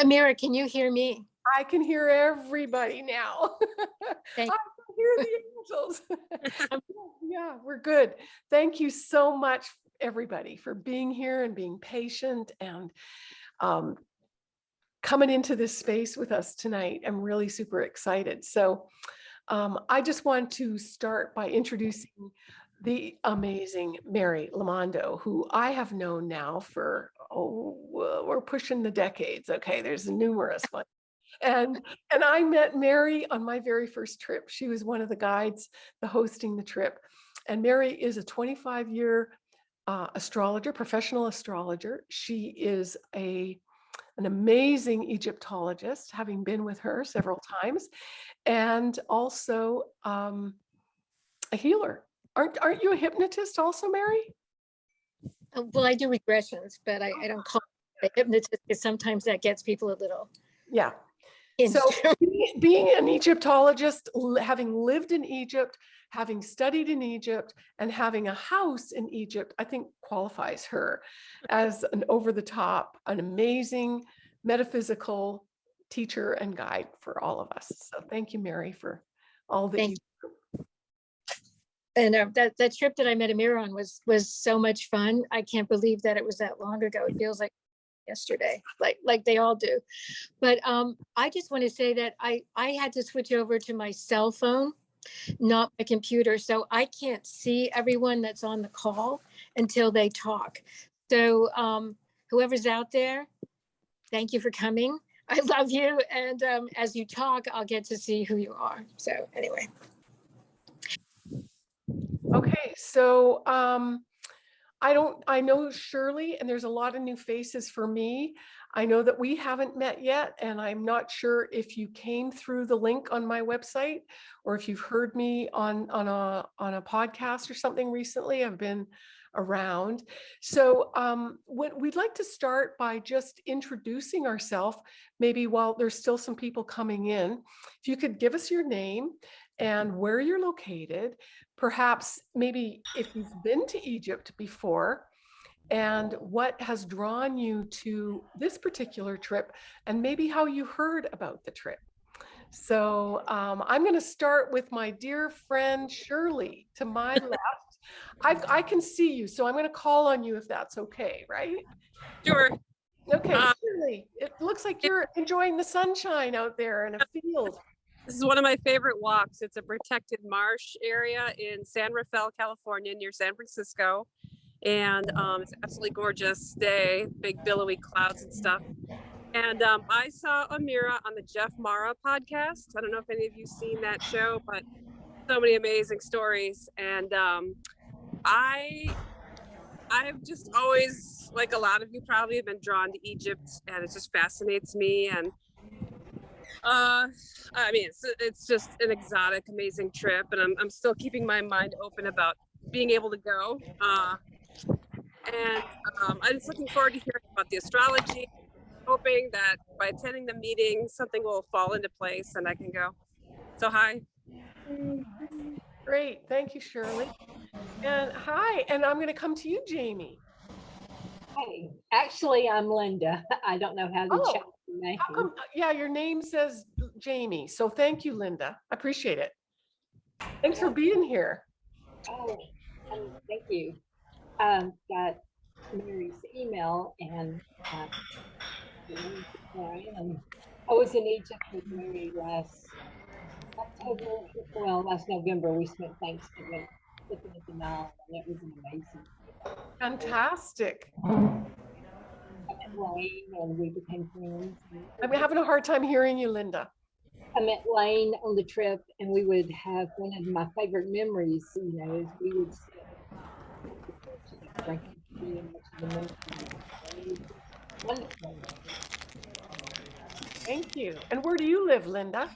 Amira, can you hear me? I can hear everybody now. I can hear the angels. Yeah, we're good. Thank you so much, everybody, for being here and being patient and um, coming into this space with us tonight. I'm really super excited. So um, I just want to start by introducing the amazing Mary Lamondo, who I have known now for, oh, we're pushing the decades. Okay, there's numerous ones. And and I met Mary on my very first trip. She was one of the guides, the hosting the trip. And Mary is a 25 year uh, astrologer, professional astrologer. She is a an amazing Egyptologist, having been with her several times, and also um, a healer. Aren't aren't you a hypnotist also, Mary? Uh, Well, I do regressions, but I, I don't call it a hypnotist because sometimes that gets people a little. Yeah. So being- being an Egyptologist, having lived in Egypt, having studied in Egypt, and having a house in Egypt, I think qualifies her as an over-the-top, an amazing metaphysical teacher and guide for all of us. So thank you, Mary, for all that Thank you. And uh, that, that trip that I met Amira on was, was so much fun. I can't believe that it was that long ago. It feels like yesterday, like, like they all do. But um, I just want to say that I, I had to switch over to my cell phone, not my computer. So I can't see everyone that's on the call until they talk. So um, whoever's out there, thank you for coming. I love you. And um, as you talk, I'll get to see who you are. So anyway. Okay, so um, I don't, I know Shirley, and there's a lot of new faces for me. I know that we haven't met yet, and I'm not sure if you came through the link on my website or if you've heard me on on a on a podcast or something recently. I've been around. So um, what we'd like to start by just introducing ourselves, maybe while there's still some people coming in. If you could give us your name and where you're located, perhaps maybe if you've been to Egypt before and what has drawn you to this particular trip and maybe how you heard about the trip. So um, I'm going to start with my dear friend Shirley to my left. I've, I can see you, so I'm going to call on you if that's okay, right? Sure. Okay, Uh, Shirley, it looks like you're enjoying the sunshine out there in a field. This is one of my favorite walks. It's a protected marsh area in San Rafael, California, near San Francisco. And um, it's absolutely gorgeous day, big billowy clouds and stuff. And um, I saw Amira on the Jeff Mara podcast. I don't know if any of you seen that show, but so many amazing stories. And um, I, I've just always, like a lot of you probably, have been drawn to Egypt, and it just fascinates me. And uh, I mean, it's it's just an exotic, amazing trip, and I'm I'm still keeping my mind open about being able to go. Uh, and um, I'm just looking forward to hearing about the astrology. Hoping that by attending the meeting, something will fall into place and I can go. So hi. Great, thank you, Shirley. And hi, and I'm going to come to you, Jamie. Hey, actually, I'm Linda. I don't know how to Oh, check your name. How come, yeah, your name says Jamie, so thank you, Linda. I appreciate it. Thanks for being here. Oh, um, thank you. Um, got Mary's email and uh, and I was in Egypt with Mary last October, well, last November. We spent Thanksgiving looking at the Nile, and it was amazing. Fantastic. I met Lane, and we became friends. I'm having a hard time hearing you, Linda. I met Lane on the trip, and we would have one of my favorite memories. You know, is we would drinking tea and watching the. Wonderful. Thank you. And where do you live, Linda?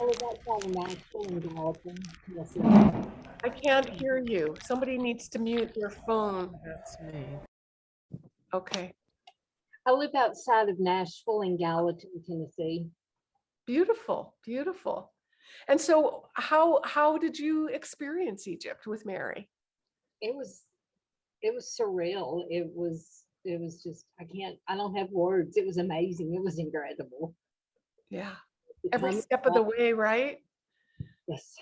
I was outside of Nashville in Gallatin. Yes, I can't hear you. Somebody needs to mute their phone. That's me. Okay, I live outside of Nashville in Gallatin, Tennessee. beautiful, beautiful. And so how, how did you experience Egypt with Mary? It was, it was surreal. It was it was just, I can't, I don't have words. It was amazing. It was incredible. Yeah. Every step of the way, right? Yes,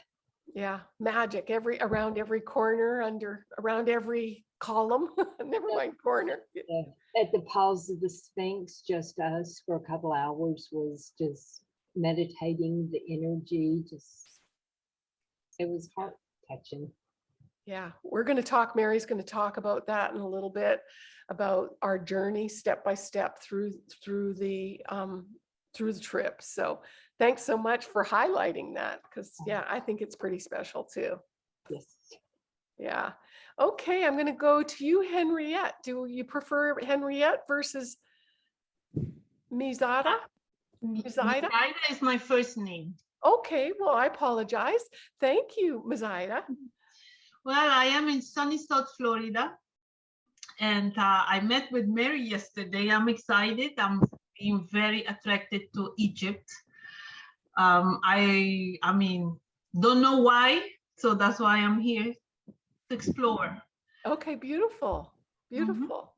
Yeah, magic every, around every corner, under, around every column, never mind corner. at the paws of the Sphinx, just us for a couple hours was just meditating, the energy, just, it was heart touching. Yeah, we're going to talk, Mary's going to talk about that in a little bit, about our journey step by step through, through the, um, through the trip. So thanks so much for highlighting that, because yeah, I think it's pretty special too. Yes. Yeah. Okay, I'm going to go to you, Henriette. Do you prefer Henriette versus Mizada? Zaida? Zaida is my first name. Okay, well, I apologize. Thank you, Mazaida. Well, I am in sunny South Florida. And uh, I met with Mary yesterday. I'm excited. I'm being very attracted to Egypt. Um, I, I mean, don't know why. So that's why I'm here to explore. Okay, beautiful, beautiful.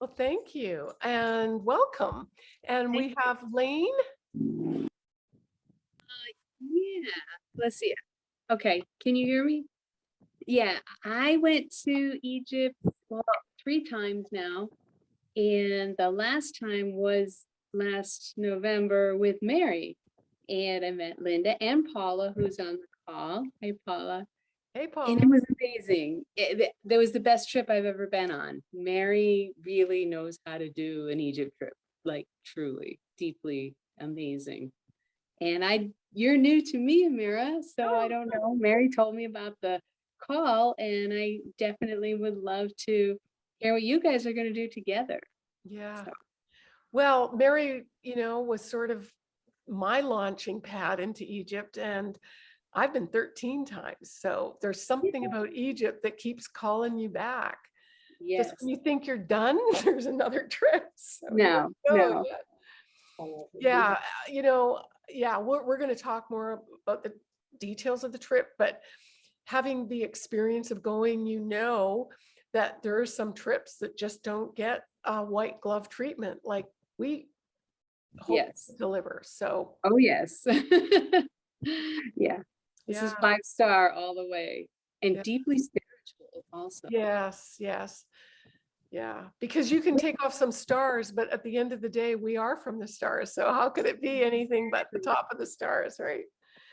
Well, thank you and welcome. And we Thank have Lane. Yeah, let's see. Okay, can you hear me? Yeah, I went to Egypt well, three times now. And the last time was last November with Mary. And I met Linda and Paula, who's on the call. Hey, Paula. Hey, Paula. And it was amazing. It, th- that was the best trip I've ever been on. Mary really knows how to do an Egypt trip, like truly, deeply amazing. And I, you're new to me, Amira, so I oh. don't know. Mary told me about the call and I definitely would love to hear what you guys are going to do together. Yeah. So- Well, Mary, you know, was sort of my launching pad into Egypt and I've been 13 times. So there's something about Egypt that keeps calling you back. Yes. Just when you think you're done, there's another trip. So No, no. Yeah. Yeah, uh, you know, yeah, we're, we're going to talk more about the details of the trip, but having the experience of going, you know, that there are some trips that just don't get a white glove treatment like we hope Yes. deliver. So, Oh, yes. Yeah, this is five star all the way and Yeah. deeply spiritual also. yes, yes. Yeah, because you can take off some stars, but at the end of the day, we are from the stars. So how could it be anything but the top of the stars, right?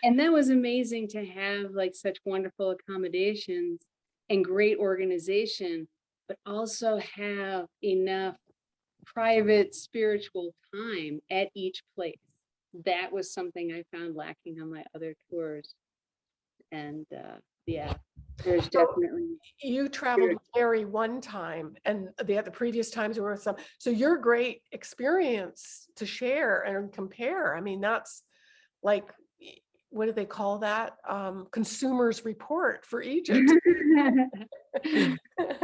And that was amazing to have like such wonderful accommodations and great organization, but also have enough private spiritual time at each place. That was something I found lacking on my other tours. And uh, yeah, there's So- definitely, you traveled with Mary one time and the other previous times were with some, so your great experience to share and compare. I mean, that's like, what do they call that? Um, consumers report for Egypt. Mm-hmm.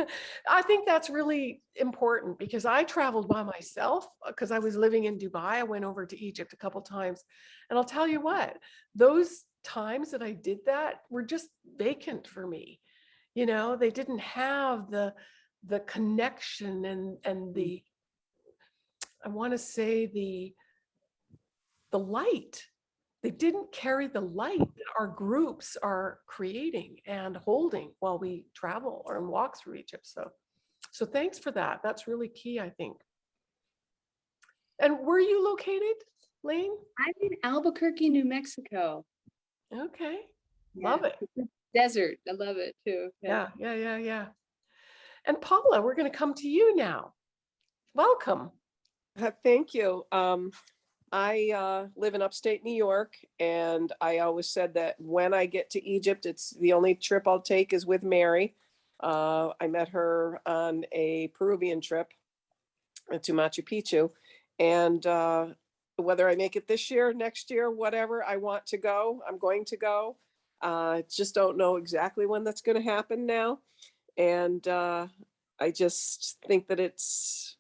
I think that's really important because I traveled by myself uh, because I was living in Dubai. I went over to Egypt a couple times. And I'll tell you what, those times that I did that were just vacant for me. You know, they didn't have the the connection and and mm. the I want to say the the light. They didn't carry the light that our groups are creating and holding while we travel or walk through Egypt. So, so thanks for that. That's really key, I think. And where are you located, Lane? I'm in Albuquerque, New Mexico. Okay, Yeah, love it. Desert, I love it too. Yeah, yeah, yeah, yeah. And Paula, we're going to come to you now. Welcome. Uh, Thank you. Um, I uh, live in upstate New York, and I always said that when I get to Egypt, it's the only trip I'll take is with Mary. Uh, I met her on a Peruvian trip to Machu Picchu, and uh, whether I make it this year, next year, whatever, I want to go. I'm going to go. Uh, just don't know exactly when that's going to happen now, and uh, I just think that it's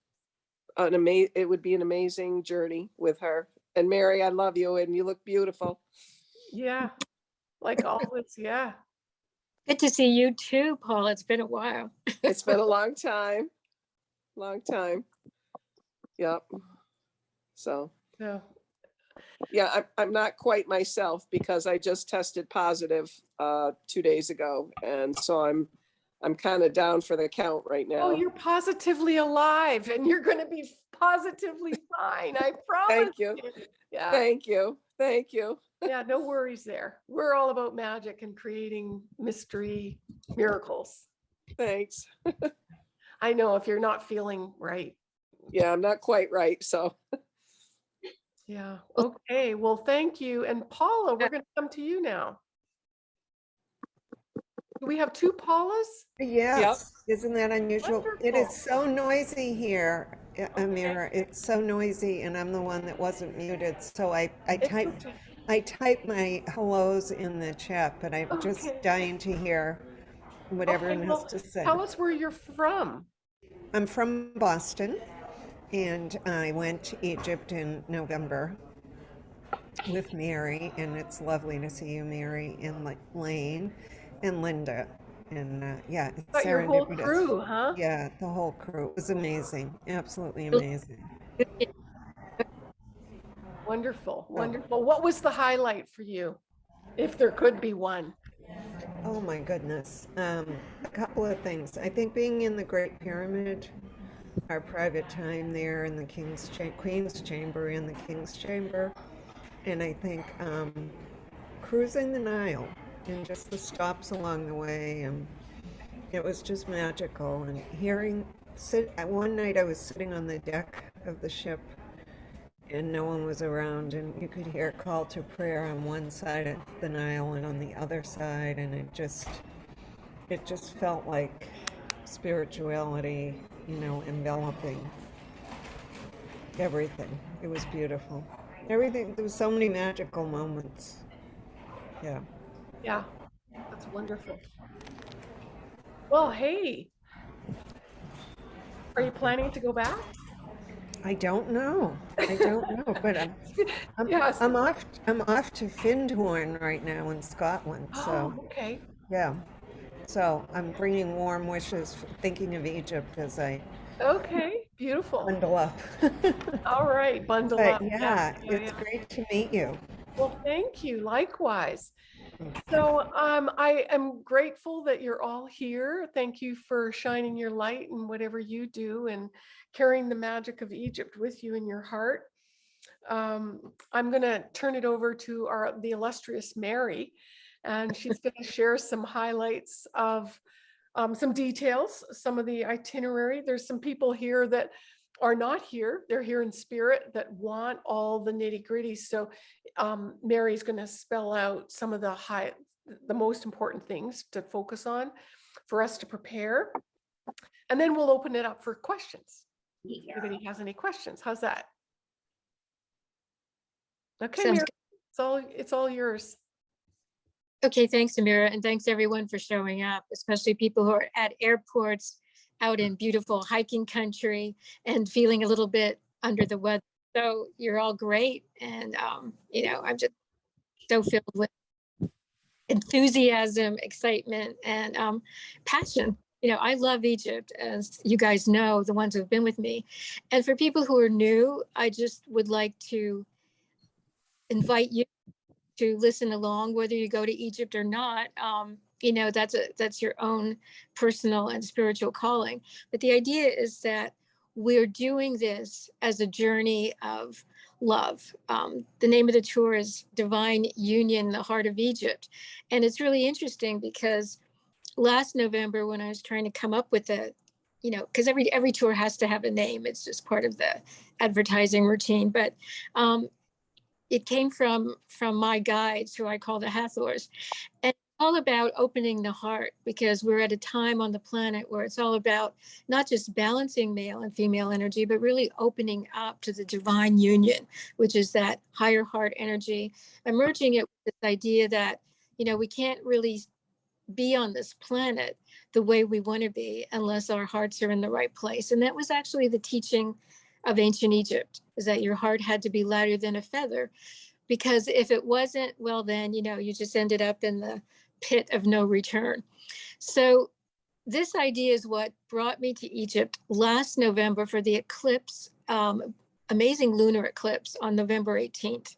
an amazing it would be an amazing journey with her and mary i love you and you look beautiful Yeah, like always. Yeah. Good to see you too, Paul. It's been a while. it's been a long time long time. Yep. So, Yeah. yeah, I'm, I'm not quite myself because I just tested positive uh, two days ago. And so I'm, I'm kind of down for the count right oh, now. Oh, you're positively alive and you're gonna be positively fine, I promise. Thank you. Yeah, Thank you. Thank you. yeah, no worries there. We're all about magic and creating mystery miracles. Thanks. I know if you're not feeling right. Yeah, I'm not quite right. So, Yeah, okay, well, thank you. And Paula, we're gonna come to you now. Do we have two Paulas? Yes, isn't that unusual? It Wonderful. is so noisy here, uh, Amira. It's so noisy and I'm the one that wasn't muted. So I, I It's typed, okay. I typed my hellos in the chat, but I'm just Okay. dying to hear what Okay, everyone well, has to say. Tell us where you're from. I'm from Boston and I went to Egypt in November with Mary and it's lovely to see you, Mary, and like Lane and Linda. And uh, yeah, it's your whole crew, huh? Yeah, the whole crew It was amazing, absolutely amazing. Wonderful, wonderful. What was the highlight for you? If there could be one. Oh my goodness. Um, a couple of things. I think being in the Great Pyramid, our private time there in the King's Cha- Queen's Chamber and the King's Chamber, and I think um, cruising the Nile and just the stops along the way, and it was just magical. And hearing, sit. One night I was sitting on the deck of the ship and no one was around and you could hear a call to prayer on one side of the Nile and on the other side and it just it just felt like spirituality, you know, enveloping everything. It was beautiful. Everything there was so many magical moments. Yeah. Yeah, that's wonderful. Well, hey. Are you planning to go back? I don't know. I don't know, but I'm I'm, Yes. I'm off I'm off to Findhorn right now in Scotland. Oh, so Oh, okay. Yeah. So I'm bringing warm wishes, thinking of Egypt as I Okay, beautiful. bundle up. All right, bundle But up. yeah, yeah, it's yeah. great to meet you. Well, thank you. Likewise. So um, I am grateful that you're all here. Thank you for shining your light in whatever you do and carrying the magic of Egypt with you in your heart. Um, I'm going to turn it over to our the illustrious Mary, and she's going to share some highlights of um, some details, some of the itinerary. There's some people here that are not here. They're here in spirit that want all the nitty gritty. So um, Mary's going to spell out some of the high, the most important things to focus on for us to prepare. And then we'll open it up for questions. If Anybody has any questions? How's that? Okay, Mary, it's all, it's all yours. Okay, thanks, Amira, and thanks everyone for showing up, especially people who are at airports, out in beautiful hiking country and feeling a little bit under the weather. So you're all great. And, um, you know, I'm just so filled with enthusiasm, excitement, and um, passion. You know, I love Egypt, as you guys know, the ones who've been with me. And for people who are new, I just would like to invite you to listen along, whether you go to Egypt or not. Um, you know, that's a that's your own personal and spiritual calling. But the idea is that we're doing this as a journey of love. Um, the name of the tour is Divine Union, the Heart of Egypt. And it's really interesting because last November, when I was trying to come up with a, you know, because every every tour has to have a name. It's just part of the advertising routine. But um, it came from from my guides who I call the Hathors. And all about opening the heart because we're at a time on the planet where it's all about not just balancing male and female energy, but really opening up to the divine union, which is that higher heart energy, emerging it with this idea that, you know, we can't really be on this planet the way we want to be unless our hearts are in the right place. And that was actually the teaching of ancient Egypt is that your heart had to be lighter than a feather because if it wasn't, well, then, you know, you just ended up in the pit of no return. So this idea is what brought me to Egypt last November for the eclipse, um, amazing lunar eclipse on November 18th.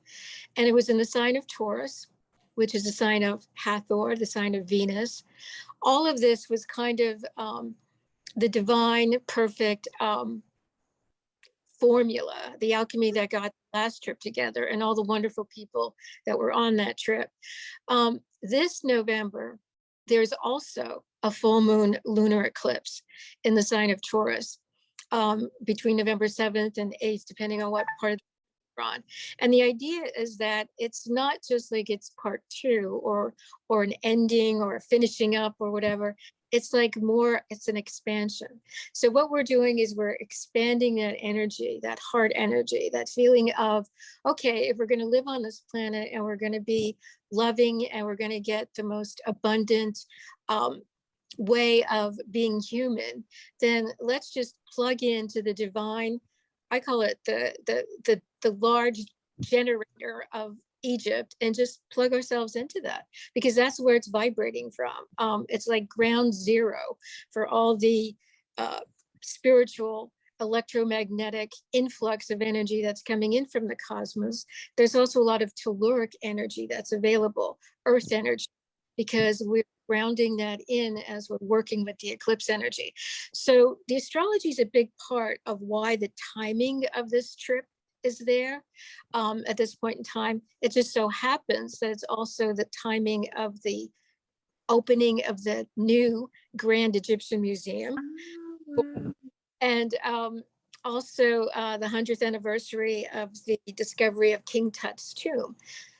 And it was in the sign of Taurus, which is the sign of Hathor, the sign of Venus. All of this was kind of um, the divine, perfect um, formula, the alchemy that got last trip together and all the wonderful people that were on that trip. Um, this November, there's also a full moon lunar eclipse in the sign of Taurus um, between November 7th and 8th, depending on what part of on. And the idea is that it's not just like it's part two or or an ending or finishing up or whatever. It's like more, it's an expansion. So what we're doing is we're expanding that energy, that heart energy, that feeling of, okay, if we're going to live on this planet and we're going to be loving and we're going to get the most abundant um, way of being human, then let's just plug into the divine. I call it the the the the large generator of Egypt and just plug ourselves into that because that's where it's vibrating from. Um, it's like ground zero for all the uh, spiritual electromagnetic influx of energy that's coming in from the cosmos. There's also a lot of telluric energy that's available, earth energy, because we're grounding that in as we're working with the eclipse energy. So the astrology is a big part of why the timing of this trip is there um, at this point in time. It just so happens that it's also the timing of the opening of the new Grand Egyptian Museum and um, also uh, the 100th anniversary of the discovery of King Tut's tomb.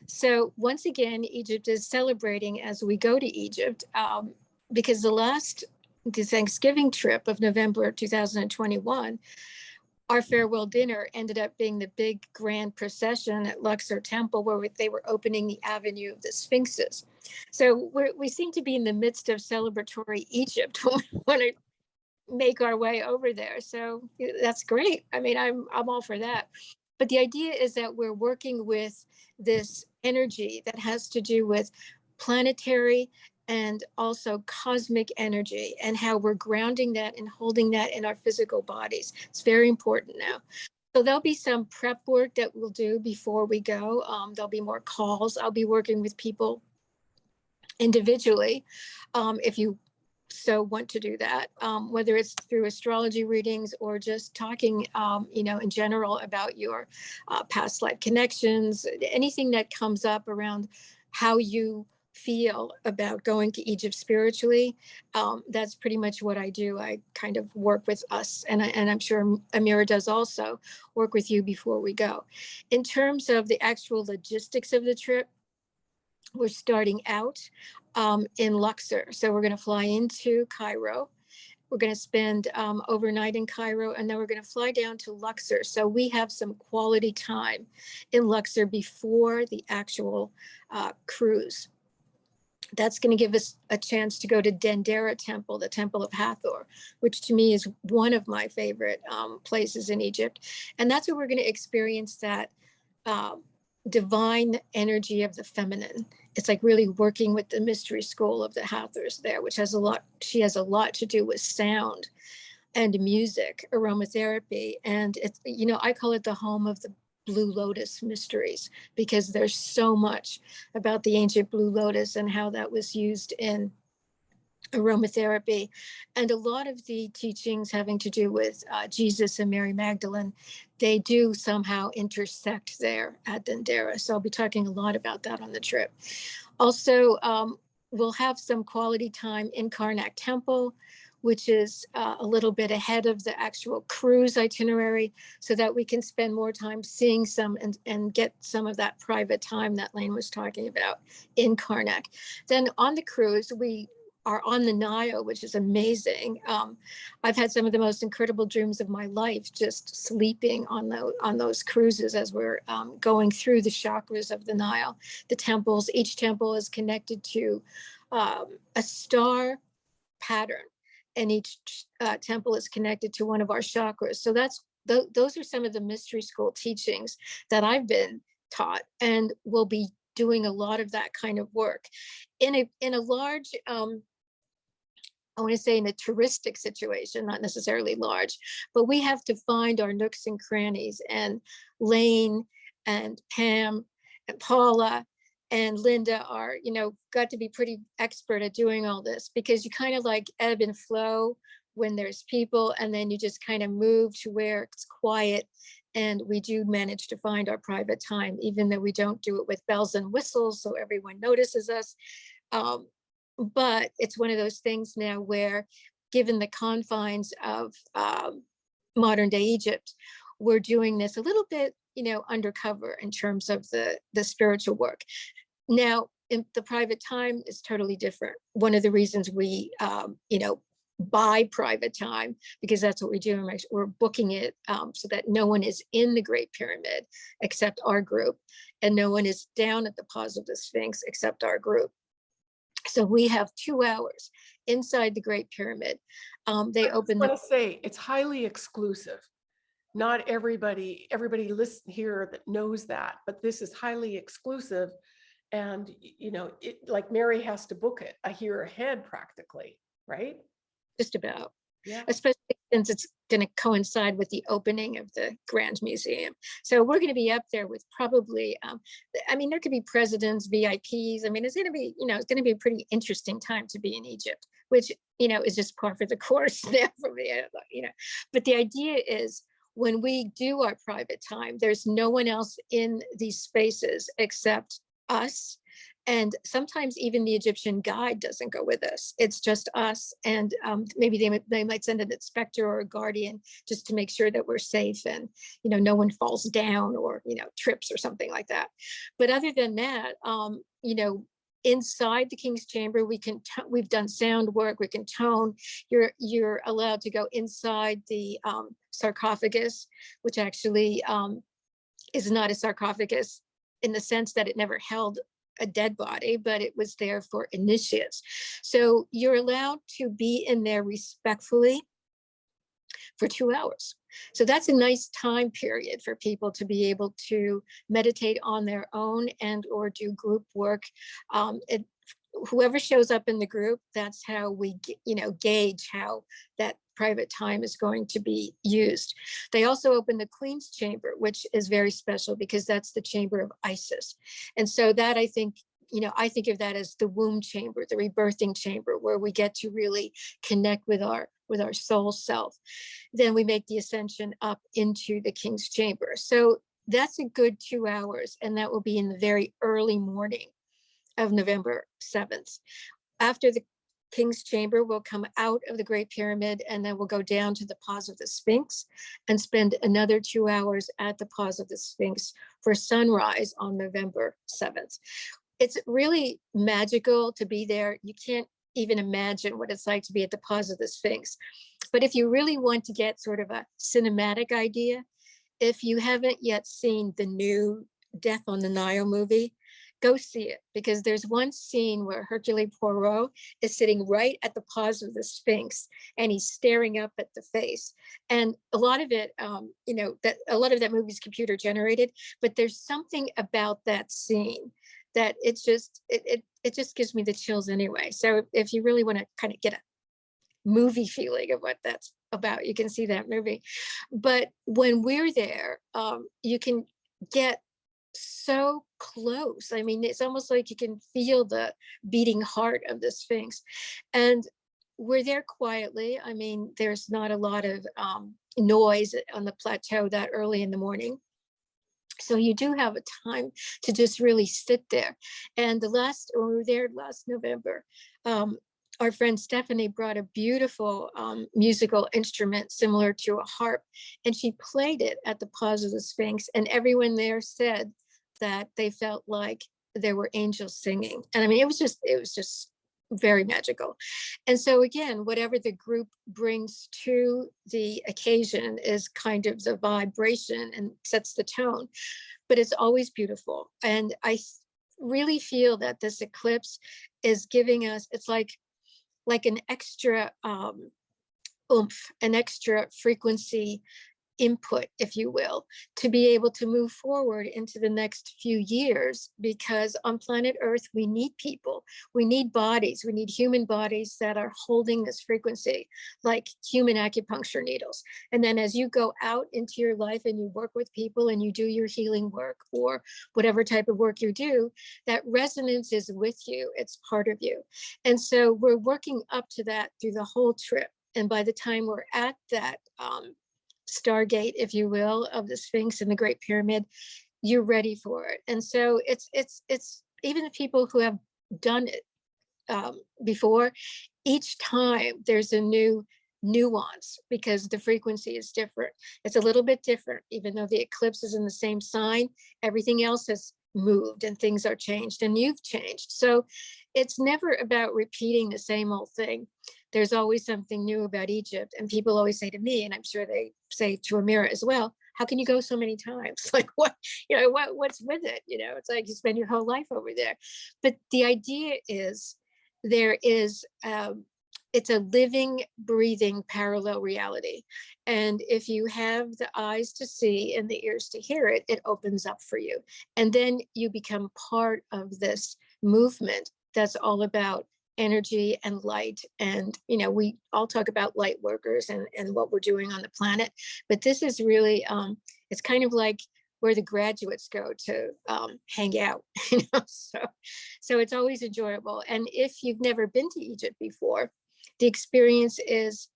So once again, Egypt is celebrating as we go to Egypt um, because the last the Thanksgiving trip of November 2021, our farewell dinner ended up being the big grand procession at Luxor Temple where they were opening the Avenue of the Sphinxes. So we seem to be in the midst of celebratory Egypt when I make our way over there. So that's great. I mean, I'm I'm all for that. But the idea is that we're working with this energy that has to do with planetary and also cosmic energy and how we're grounding that and holding that in our physical bodies. It's very important now. So there'll be some prep work that we'll do before we go. Um, there'll be more calls. I'll be working with people individually. Um, if you so want to do that, um, whether it's through astrology readings or just talking, um, you know, in general about your uh, past life connections, anything that comes up around how you feel about going to Egypt spiritually. Um, that's pretty much what I do. I kind of work with us, and I, and I'm sure Amira does also work with you before we go. In terms of the actual logistics of the trip, we're starting out um, in Luxor. So we're going to fly into Cairo. We're going to spend um, overnight in Cairo and then we're going to fly down to Luxor. So we have some quality time in Luxor before the actual uh, cruise. That's going to give us a chance to go to Dendera Temple, the Temple of Hathor, which to me is one of my favorite um, places in Egypt. And that's where we're going to experience that um, divine energy of the feminine. It's like really working with the mystery school of the Hathors there, which has a lot, she has a lot to do with sound and music, aromatherapy. And it's, you know, I call it the home of the Blue Lotus mysteries because there's so much about the ancient Blue Lotus and how that was used in aromatherapy and a lot of the teachings having to do with uh, Jesus and Mary Magdalene, they do somehow intersect there at Dendera. So I'll be talking a lot about that on the trip. Also, um, we'll have some quality time in Karnak Temple, which is uh, a little bit ahead of the actual cruise itinerary so that we can spend more time seeing some and, and get some of that private time that Lane was talking about in Karnak. Then on the cruise, we are on the Nile, which is amazing. Um, I've had some of the most incredible dreams of my life just sleeping on the, on those cruises as we're um, going through the chakras of the Nile. The temples, each temple is connected to um, a star pattern and each uh, temple is connected to one of our chakras. So that's th those are some of the mystery school teachings that I've been taught and will be doing a lot of that kind of work in a in a large um, I want to say in a touristic situation, not necessarily large, but we have to find our nooks and crannies and Lane and Pam and Paula and Linda are, you know, got to be pretty expert at doing all this because you kind of like ebb and flow when there's people and then you just kind of move to where it's quiet and we do manage to find our private time, even though we don't do it with bells and whistles so everyone notices us. Um, but it's one of those things now where, given the confines of um, modern day Egypt, we're doing this a little bit, you know, undercover in terms of the the spiritual work. Now, in the private time is totally different. One of the reasons we, um, you know, buy private time because that's what we do. We're- We're booking it um, so that no one is in the Great Pyramid except our group, and no one is down at the paws of the Sphinx except our group. So we have two hours inside the Great Pyramid. Um, they open I want to say it's highly exclusive. Not everybody, everybody listen here that knows that, but this is highly exclusive. And, you know, it, like Mary has to book it a year ahead practically, right? just about, Yeah. especially since it's going to coincide with the opening of the Grand Museum. So we're going to be up there with probably, um, I mean, there could be presidents, VIPs. I mean, it's going to be, you know, it's going to be a pretty interesting time to be in Egypt, which, you know, is just par for the course there for me, you know. But the idea is when we do our private time, there's no one else in these spaces except us. And sometimes even the Egyptian guide doesn't go with us. It's just us. And um, maybe they, might- they might send an inspector or a guardian just to make sure that we're safe and, you know, no one falls down or, you know, trips or something like that. But other than that, um, you know, inside the King's Chamber, we can, we've done sound work, we can tone. You're, you're allowed to go inside the um, sarcophagus, which actually um, is not a sarcophagus in the sense that it never held a dead body, but it was there for initiates. So you're allowed to be in there respectfully for two hours. So that's a nice time period for people to be able to meditate on their own and or do group work. Um, it, whoever shows up in the group, that's how we, you know, gauge how that private time is going to be used. They also open the Queen's Chamber, which is very special because that's the chamber of Isis. And so that I think, you know, I think of that as the womb chamber, the rebirthing chamber, where we get to really connect with our with our soul self. Then we make the ascension up into the King's Chamber. So that's a good two hours, and that will be in the very early morning of November 7th. After the King's Chamber, we'll come out of the Great Pyramid and then we'll go down to the Paws of the Sphinx and spend another two hours at the Paws of the Sphinx for sunrise on November 7th. It's really magical to be there. You can't even imagine what it's like to be at the Paws of the Sphinx. But if you really want to get sort of a cinematic idea, if you haven't yet seen the new Death on the Nile movie, go see it because there's one scene where Hercule Poirot is sitting right at the paws of the Sphinx and he's staring up at the face. And a lot of it, um, you know, that a lot of that movie is computer generated, but there's something about that scene that it's just, it, it, it just gives me the chills anyway. So if you really want to kind of get a movie feeling of what that's about, you can see that movie. But when we're there, um, you can get so close. I mean, it's almost like you can feel the beating heart of the Sphinx. And we're there quietly. I mean, there's not a lot of um, noise on the plateau that early in the morning. So you do have a time to just really sit there. And the last, when we were there last November, um, our friend Stephanie brought a beautiful um, musical instrument similar to a harp, and she played it at the Paws of the Sphinx. And everyone there said that they felt like there were angels singing. And I mean, it was just, it was just very magical. And so again, whatever the group brings to the occasion is kind of the vibration and sets the tone, but it's always beautiful. And I really feel that this eclipse is giving us, it's like, like an extra um, oomph, an extra frequency input, if you will, to be able to move forward into the next few years. Because on planet Earth, we need people, we need bodies, we need human bodies that are holding this frequency, like human acupuncture needles. And then as you go out into your life and you work with people and you do your healing work or whatever type of work you do, that resonance is with you, it's part of you. And so we're working up to that through the whole trip. And by the time we're at that um, Stargate, if you will, of the Sphinx and the Great Pyramid, you're ready for it. And so it's it's it's even the people who have done it um, before, each time there's a new nuance because the frequency is different. It's a little bit different, even though the eclipse is in the same sign, everything else has moved and things are changed and you've changed. So it's never about repeating the same old thing. There's always something new about Egypt. And people always say to me, and I'm sure they say to Amira as well, how can you go so many times? Like what, you know, what, what's with it? You know, it's like you spend your whole life over there. But the idea is there is, um, it's a living, breathing parallel reality. And if you have the eyes to see and the ears to hear it, it opens up for you. And then you become part of this movement that's all about energy and light. And, you know, we all talk about light workers and, and what we're doing on the planet, but this is really, um, it's kind of like where the graduates go to um, hang out, you know, so, so it's always enjoyable. And if you've never been to Egypt before, the experience is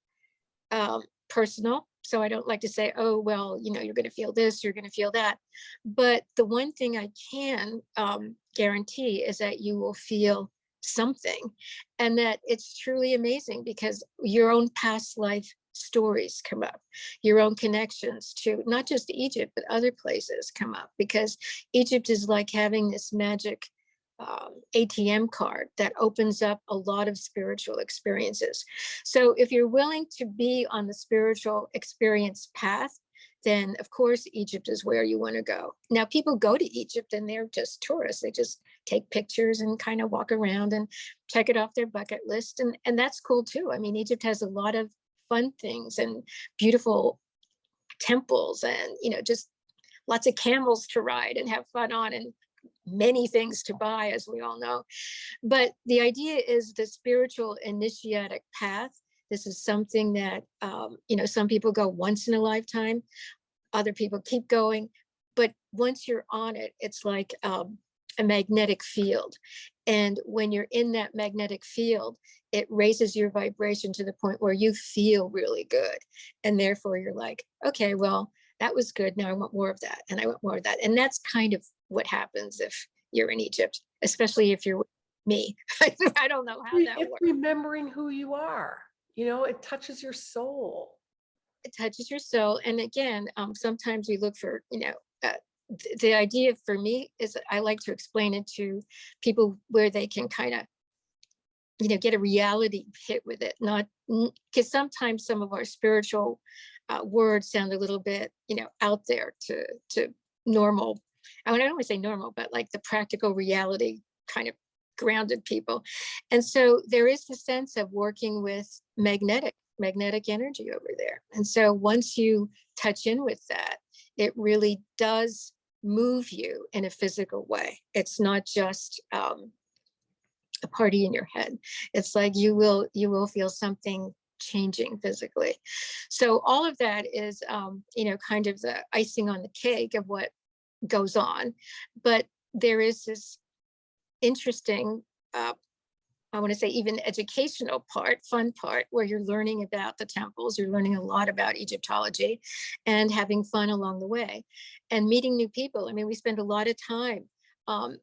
um, personal. So I don't like to say, oh, well, you know, you're going to feel this, you're going to feel that. But the one thing I can um, guarantee is that you will feel something and that it's truly amazing because your own past life stories come up your own connections to not just egypt but other places come up because egypt is like having this magic um, atm card that opens up a lot of spiritual experiences. So if you're willing to be on the spiritual experience path then of course Egypt is where you want to go. Now people go to Egypt and they're just tourists. They just take pictures and kind of walk around and check it off their bucket list. And, and that's cool too. I mean, Egypt has a lot of fun things and beautiful temples and, you know, just lots of camels to ride and have fun on and many things to buy, as we all know. But the idea is the spiritual initiatic path this is something that, um, you know, some people go once in a lifetime, other people keep going. But once you're on it, it's like um, a magnetic field. And when you're in that magnetic field, it raises your vibration to the point where you feel really good. And therefore you're like, okay, well, that was good. Now I want more of that. And I want more of that. And that's kind of what happens if you're in Egypt, especially if you're me. I don't know how that It's works. remembering who you are, you know, it touches your soul. it touches your soul. And again, um, sometimes we look for, you know, uh, th- the idea for me is I like to explain it to people where they can kind of, you know, get a reality hit with it, not because sometimes some of our spiritual uh, words sound a little bit, you know, out there to to normal. I mean, I don't want to say normal, but like the practical reality kind of grounded people. And so there is the sense of working with magnetic magnetic energy over there. And so once you touch in with that, it really does move you in a physical way. It's not just um, a party in your head. It's like you will you will feel something changing physically. So all of that is, um, you know, kind of the icing on the cake of what goes on. But there is this interesting uh, I want to say even educational part, fun part, where you're learning about the temples, you're learning a lot about Egyptology and having fun along the way and meeting new people. I mean, we spend a lot of time um,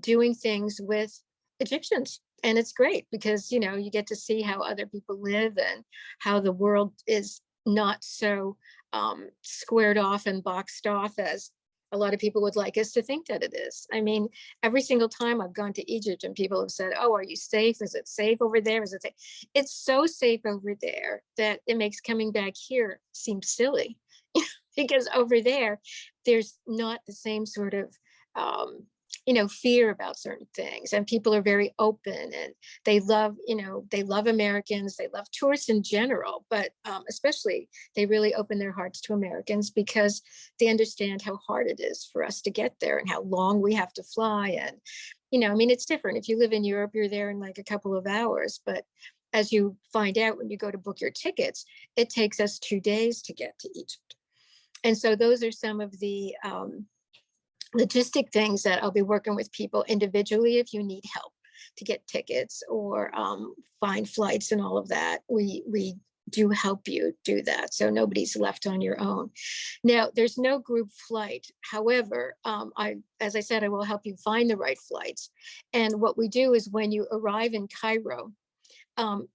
doing things with Egyptians and it's great because, you know, you get to see how other people live and how the world is not so um, squared off and boxed off as a lot of people would like us to think that it is. I mean, every single time I've gone to Egypt and people have said, oh, are you safe? Is it safe over there? Is it safe? It's so safe over there that it makes coming back here seem silly because over there, there's not the same sort of um, you know, fear about certain things and people are very open and they love, you know, they love Americans, they love tourists in general, but um, especially they really open their hearts to Americans because they understand how hard it is for us to get there and how long we have to fly. And, you know, I mean, it's different. If you live in Europe, you're there in like a couple of hours, but as you find out when you go to book your tickets, it takes us two days to get to Egypt. And so those are some of the um, logistic things that I'll be working with people individually if you need help to get tickets or um, find flights and all of that. We, we do help you do that. So nobody's left on your own. Now, there's no group flight. However, um, I, as I said, I will help you find the right flights. And what we do is when you arrive in Cairo, um,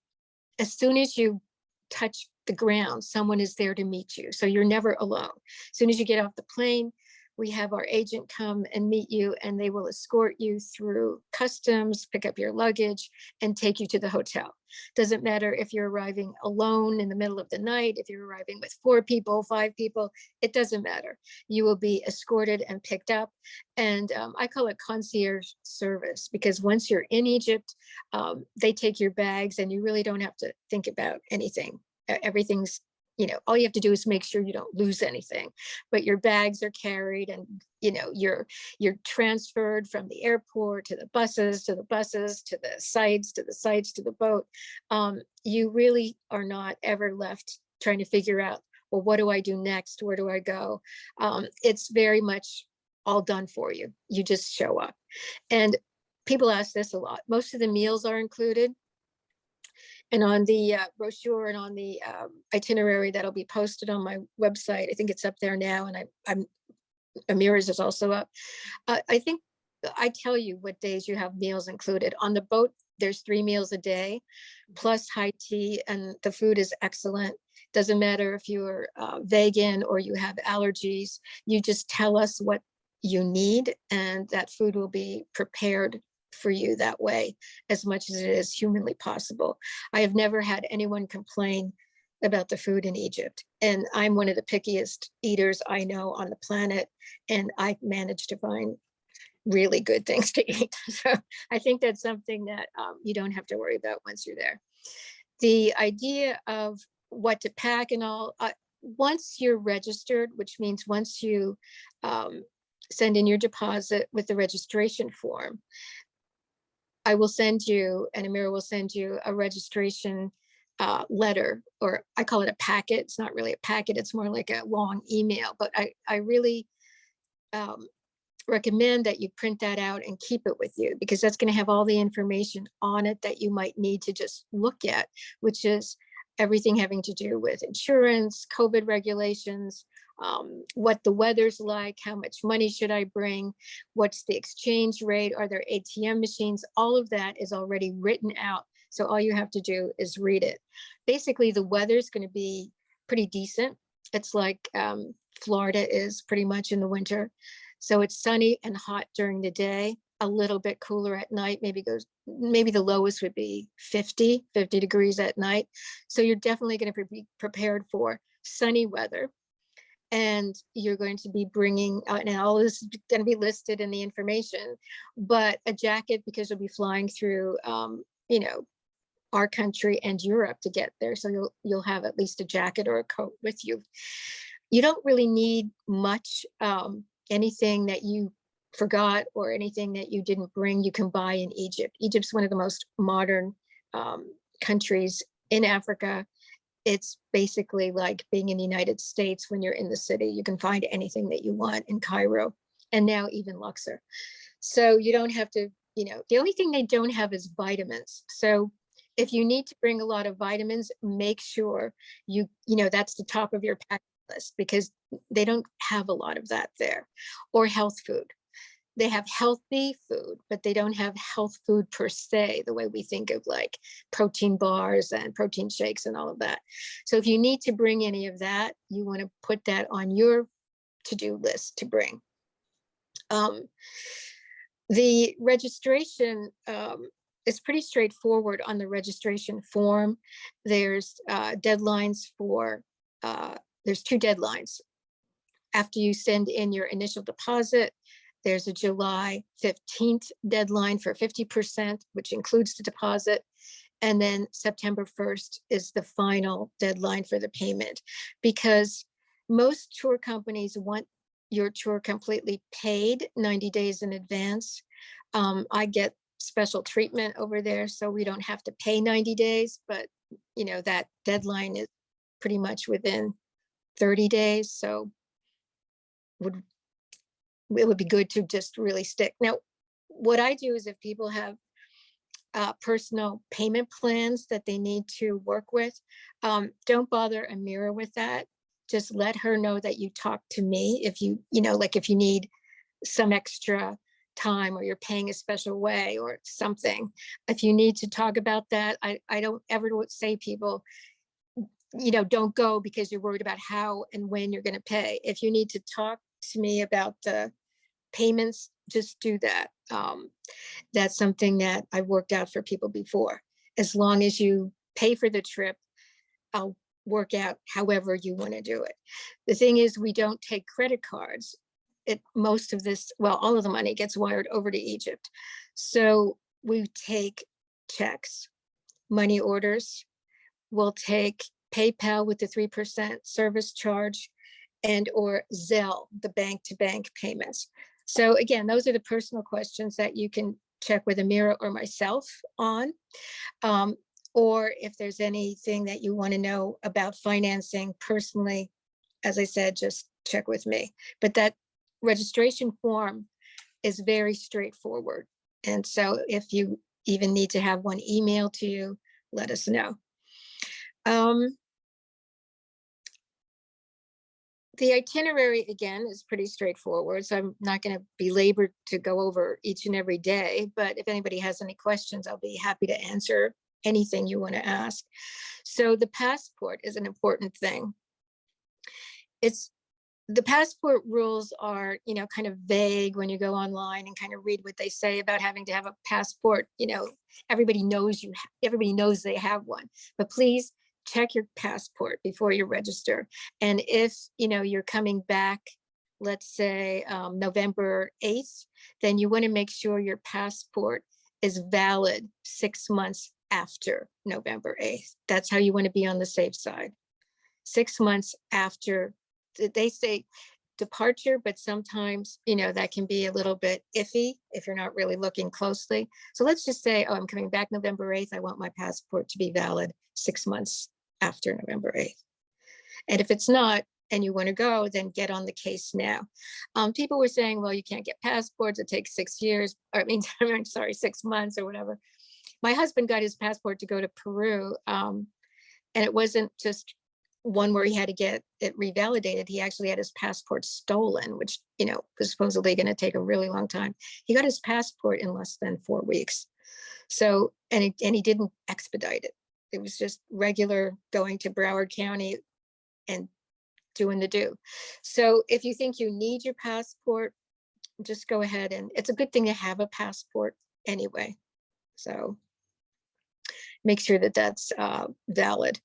as soon as you touch the ground, someone is there to meet you. So you're never alone. As soon as you get off the plane, we have our agent come and meet you and they will escort you through customs, pick up your luggage and take you to the hotel. Doesn't matter if you're arriving alone in the middle of the night, if you're arriving with four people, five people, it doesn't matter. You will be escorted and picked up. And um, I call it concierge service because once you're in Egypt, um, they take your bags and you really don't have to think about anything. Everything's you know, all you have to do is make sure you don't lose anything, but your bags are carried and, you know, you're, you're transferred from the airport to the buses, to the buses, to the sites, to the sites, to the boat. Um, you really are not ever left trying to figure out, well, what do I do next? Where do I go? Um, it's very much all done for you. You just show up. And people ask this a lot. Most of the meals are included. And on the uh, brochure and on the um, itinerary that'll be posted on my website, I think it's up there now and I, I'm, Amira's is also up. Uh, I think I tell you what days you have meals included. On the boat, there's three meals a day, plus high tea and the food is excellent. Doesn't matter if you're uh, vegan or you have allergies, you just tell us what you need and that food will be prepared for you that way as much as it is humanly possible. I have never had anyone complain about the food in Egypt. And I'm one of the pickiest eaters I know on the planet. And I managed to find really good things to eat. So I think that's something that um, you don't have to worry about once you're there. The idea of what to pack and all, uh, once you're registered, which means once you um, send in your deposit with the registration form, I will send you, and Amira will send you a registration uh, letter, or I call it a packet. It's not really a packet. It's more like a long email, but I, I really um, recommend that you print that out and keep it with you because that's going to have all the information on it that you might need to just look at, which is everything having to do with insurance, COVID regulations, um, what the weather's like, how much money should I bring, what's the exchange rate, are there ATM machines, all of that is already written out. So all you have to do is read it. Basically, the weather's going to be pretty decent. It's like um, Florida is pretty much in the winter. So it's sunny and hot during the day, a little bit cooler at night, maybe goes, maybe the lowest would be 50, 50 degrees at night. So you're definitely going to be prepared for sunny weather and you're going to be bringing uh, and all this is going to be listed in the information but a jacket because you'll be flying through um, you know our country and Europe to get there so you'll you'll have at least a jacket or a coat with you. You don't really need much um, anything that you forgot or anything that you didn't bring you can buy in Egypt. Egypt's one of the most modern um, countries in Africa it's basically like being in the United States when you're in the city. You can find anything that you want in Cairo and now even Luxor. So you don't have to, you know, the only thing they don't have is vitamins. So if you need to bring a lot of vitamins, make sure you, you know, that's the top of your pack list because they don't have a lot of that there or health food they have healthy food, but they don't have health food per se, the way we think of like protein bars and protein shakes and all of that. So if you need to bring any of that, you want to put that on your to-do list to bring. Um, the registration um, is pretty straightforward on the registration form. There's uh, deadlines for, uh, there's two deadlines. After you send in your initial deposit, There's a July fifteenth deadline for fifty percent, which includes the deposit. And then September first is the final deadline for the payment. Because most tour companies want your tour completely paid ninety days in advance. Um, I get special treatment over there, so we don't have to pay ninety days, but you know, that deadline is pretty much within thirty days, so would it would be good to just really stick. Now, what I do is if people have uh, personal payment plans that they need to work with, um, don't bother Amira with that. Just let her know that you talk to me if you, you know, like if you need some extra time or you're paying a special way or something. If you need to talk about that, I, I don't ever say people, you know, don't go because you're worried about how and when you're gonna pay. If you need to talk to me about the payments, just do that. Um, that's something that I've worked out for people before. As long as you pay for the trip, I'll work out however you want to do it. The thing is, we don't take credit cards. It, most of this, well, all of the money gets wired over to Egypt. So we take checks, money orders. We'll take PayPal with the 3% service charge and or Zelle, the bank-to-bank payments. So again, those are the personal questions that you can check with Amira or myself on. Um, or if there's anything that you want to know about financing personally, as I said, just check with me. But that registration form is very straightforward. And so if you even need to have one email to you, let us know. Um, the itinerary, again, is pretty straightforward, so I'm not going to belabor to go over each and every day, but if anybody has any questions, I'll be happy to answer anything you want to ask. So the passport is an important thing. It's the passport rules are, you know, kind of vague when you go online and kind of read what they say about having to have a passport. You know, everybody knows you, everybody knows they have one, but please check your passport before you register. And if, you know, you're coming back, let's say um, November 8th, then you want to make sure your passport is valid six months after November 8th. That's how you want to be on the safe side. Six months after, they say departure, but sometimes, you know, that can be a little bit iffy if you're not really looking closely. So let's just say, oh, I'm coming back November 8th. I want my passport to be valid six months after November 8th. And if it's not, and you want to go, then get on the case now. Um, people were saying, well, you can't get passports. It takes six years, or I mean, sorry, six months or whatever. My husband got his passport to go to Peru. Um, and it wasn't just one where he had to get it revalidated. He actually had his passport stolen, which, you know, was supposedly going to take a really long time. He got his passport in less than four weeks. So, and, it, and he didn't expedite it. It was just regular going to Broward County and doing the do. So if you think you need your passport, just go ahead and it's a good thing to have a passport anyway. So make sure that that's uh, valid.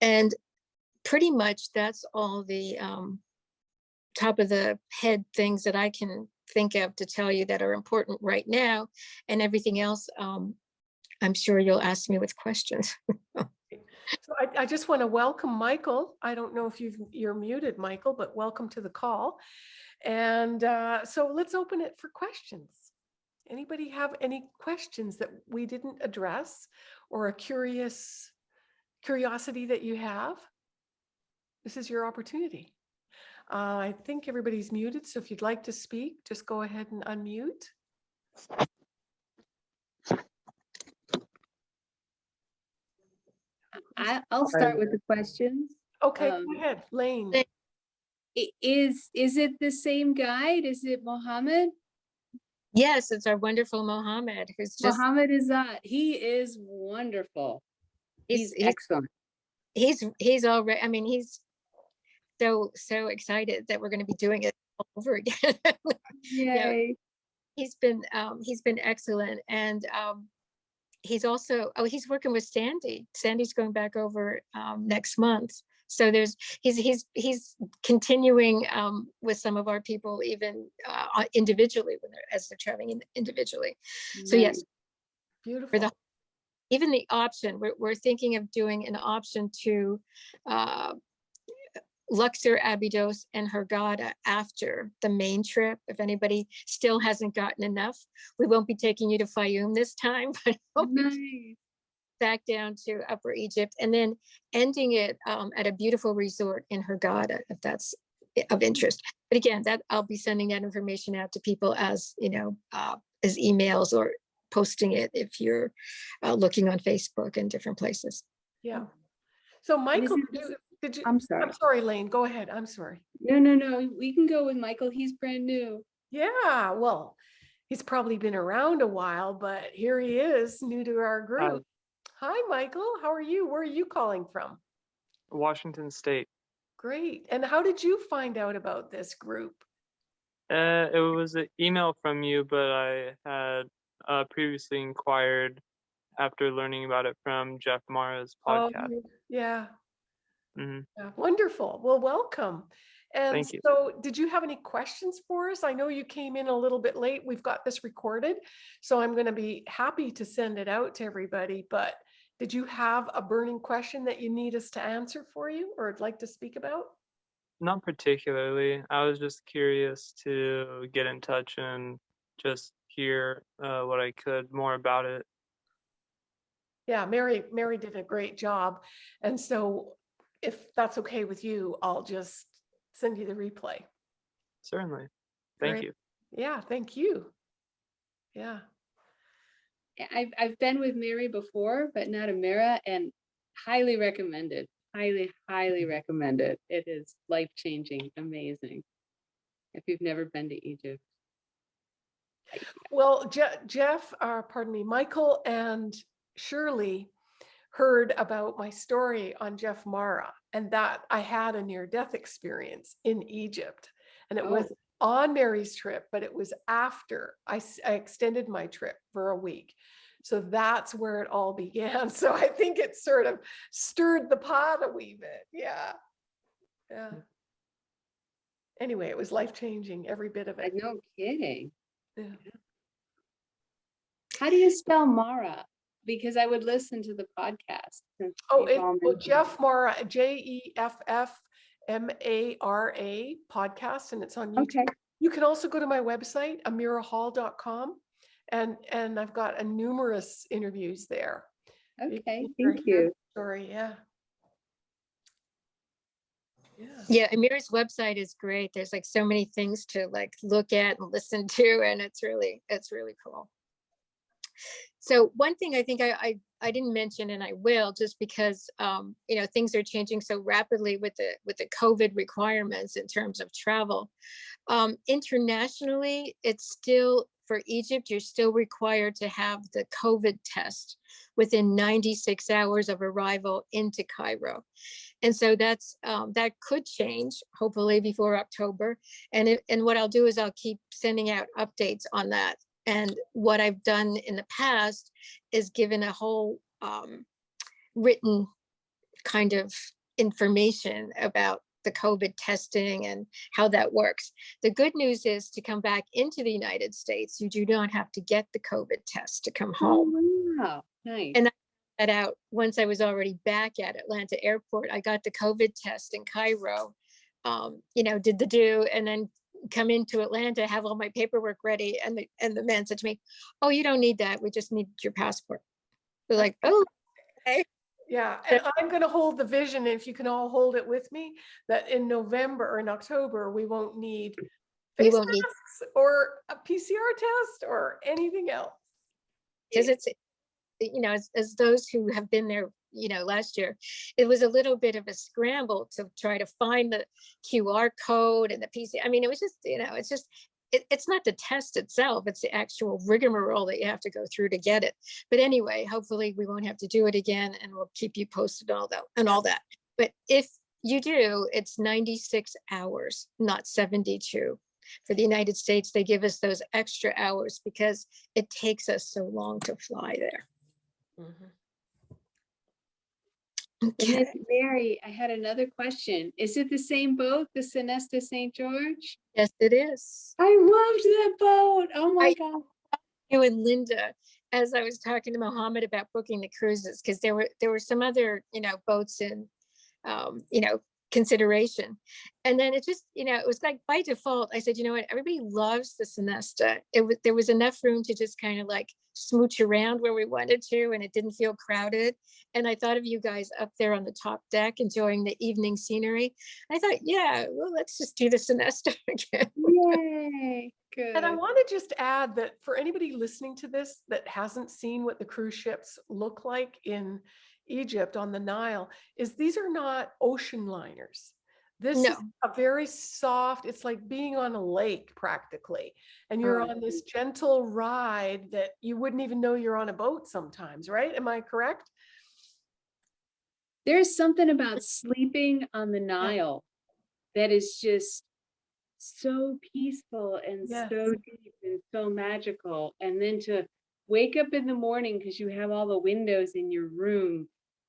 And pretty much that's all the um, top of the head things that I can think of to tell you that are important right now and everything else um, I'm sure you'll ask me with questions. So I, I just want to welcome Michael. I don't know if you've, you're muted, Michael, but welcome to the call. And uh, so let's open it for questions. Anybody have any questions that we didn't address or a curious curiosity that you have? This is your opportunity. Uh, I think everybody's muted, so if you'd like to speak, just go ahead and unmute. I, I'll start with the questions. Okay, Um, go ahead, Lane. Is, is it the same guide? Is it Mohammed? yes, it's our wonderful Mohammed who's just, Mohammed Azad. He is wonderful. he's, He's he's, excellent. he's, he's already, I mean, he's so, so excited that we're going to be doing it all over again. Yay. he's been, um, he's been excellent and, um, he's also, oh, he's working with Sandy. Sandy's going back over, um, next month So there's, he's, he's, he's continuing um, with some of our people even uh, uh, individually when they're, as they're traveling in- individually. So yes. Beautiful. even the option, we're, we're thinking of doing an option to uh, Luxor, Abydos and Hurghada after the main trip. If anybody still hasn't gotten enough, we won't be taking you to Fayoum this time, but we'll Nice. back down to Upper Egypt and then ending it um, at a beautiful resort in Hurghada, if that's of interest. But again, that I'll be sending that information out to people as, you know, uh, as emails or posting it if you're uh, looking on Facebook and different places. Yeah. So Michael, isn't did you- I'm sorry. I'm sorry, Lane, go ahead. I'm sorry. No, no, no. We can go with Michael. He's brand new. Yeah, well, he's probably been around a while, but here he is, new to our group. Hi, Michael. How are you? Where are you calling from? Washington State. Great. And how did you find out about this group? Uh, it was an email from you, but I had uh, previously inquired after learning about it from Jeff Mara's Oh, podcast. you- Yeah, hmm yeah, wonderful. Well, welcome. And so did you have any questions for us? I know you came in a little bit late. We've got this recorded, so I'm going to be happy to send it out to everybody. But did you have a burning question that you need us to answer for you or would like to speak about? Not particularly. I was just curious to get in touch and just hear uh, what I could more about it. Yeah, Mary, Mary did a great job. And so if that's okay with you, I'll just send you the replay. Certainly. Thank Great. you. Yeah, thank you. Yeah, Yeah, I've, I've been with Mary before, but not Amira and highly recommended. Highly, highly recommended. It is life changing, amazing. If you've never been to Egypt. well, Je- Jeff, uh, pardon me, Michael and Shirley heard about my story on Jeff Mara and that I had a near death experience in Egypt. And it Oh. was on Mary's trip, but it was after I extended my trip for a week. So that's where it all began. So I think it sort of stirred the pot a wee bit. Yeah. Yeah. Hmm. Anyway, it was life changing, every bit of it. no kidding. Yeah. How do you spell Mara? Because I would listen to the podcast. Oh, it, well. Jeff Mara, J E F F M A R A podcast, and it's on YouTube. Okay, You can also go to my website, amirahall.com, and and I've got a numerous interviews there. Okay, can hear thank you. Story, yeah. Yeah. Yeah, Amir's website is great. There's like so many things to like look at and listen to, and it's really, it's really cool. So one thing I think I, I, I didn't mention and I will, just because, um, you know, things are changing so rapidly with the, with the COVID requirements in terms of travel. Um, internationally, it's still, for Egypt, you're still required to have the COVID test within 96 hours of arrival into Cairo. And so that's, um, that could change hopefully before October. And it, and what I'll do is I'll keep sending out updates on that. And what I've done in the past is given a whole, um, written kind of information about the COVID testing and how that works. The good news is to come back into the United States, you do not have to get the COVID test to come home Oh, wow, nice. And that out once I was already back at Atlanta Airport. I got the COVID test in Cairo, um, you know, did the do, and then come into Atlanta, have all my paperwork ready, and the and the man said to me, "Oh, you don't need that. We just need your passport." They're like, "Oh, Yeah, and I'm gonna hold the vision, if you can all hold it with me, that in November or in October, we won't need face won't need masks or a PCR test or anything else. because it's you know as, as those who have been there you know last year it was a little bit of a scramble to try to find the qr code and the pc i mean it was just you know it's just it, it's not the test itself it's the actual rigmarole that you have to go through to get it. But anyway hopefully we won't have to do it again and we'll keep you posted all that and all that. But if you do it's 96 hours not 72 for the united states they give us those extra hours because it takes us so long to fly there Mhm. Okay. Mary, I had another question. Is it the same boat, the Sonesta St. George? Yes, it is. I loved that boat. Oh my I- God. You and Linda, as I was talking to Mohammed about booking the cruises, because there were, there were some other, you know, boats in, um, you know, consideration. And then it just, you know, it was like by default, I said, you know what, everybody loves the Sonesta. It was, there was enough room to just kind of like smooch around where we wanted to, and it didn't feel crowded. And I thought of you guys up there on the top deck enjoying the evening scenery. I thought, yeah, well, let's just do the Sonesta again. Yay. Good. And I want to just add that for anybody listening to this that hasn't seen what the cruise ships look like in Egypt on the Nile, is these are not ocean liners. This is a very soft, it's like being on a lake practically. And you're on this mm-hmm. gentle ride that you wouldn't even know you're on a boat sometimes, right? Am I correct? There's something about sleeping on the Nile that is just so peaceful and Yes. so deep and so magical. And then to wake up in the morning because you have all the windows in your room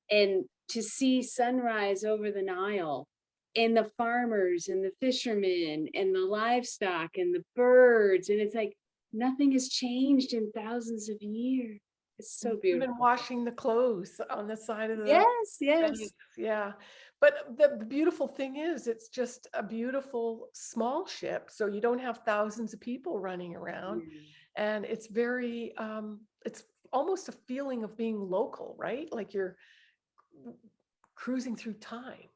and to see sunrise over the Nile and the farmers and the fishermen and the livestock and the birds. And it's like nothing has changed in thousands of years. It's so beautiful. Even washing the clothes on the side of the. Yes, yes. Yeah, but the beautiful thing is, it's just a beautiful small ship, so you don't have thousands of people running around. Mm. And it's very, um, it's almost a feeling of being local, right? Like you're cruising through time.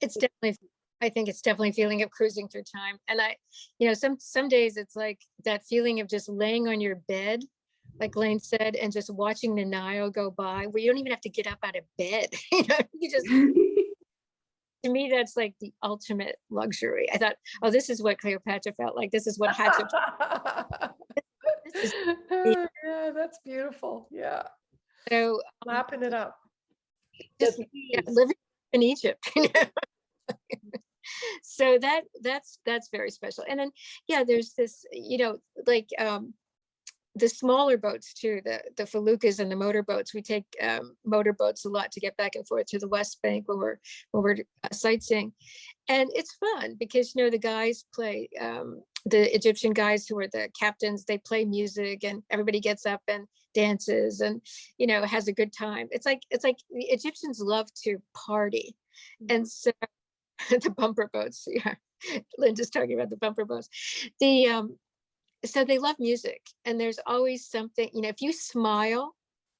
it's definitely i think it's definitely feeling of cruising through time and i you know some some days it's like that feeling of just laying on your bed like lane said and just watching the nile go by where you don't even have to get up out of bed you know you just to me that's like the ultimate luxury i thought oh this is what cleopatra felt like this is what hatshepsut is Yeah, that's beautiful. Yeah, so um lapping it up. Just yeah, living in Egypt. you know? so that that's that's very special. And then yeah, there's this, you know, like um the smaller boats too, the the feluccas and the motorboats. We take um, motorboats a lot to get back and forth to the West Bank when we're when we're uh, sightseeing, and it's fun because you know the guys play um, the Egyptian guys who are the captains. They play music and everybody gets up and dances and you know has a good time. It's like it's like the Egyptians love to party, and so the bumper boats. Yeah, Linda's talking about the bumper boats. The um, so they love music and there's always something you know if you smile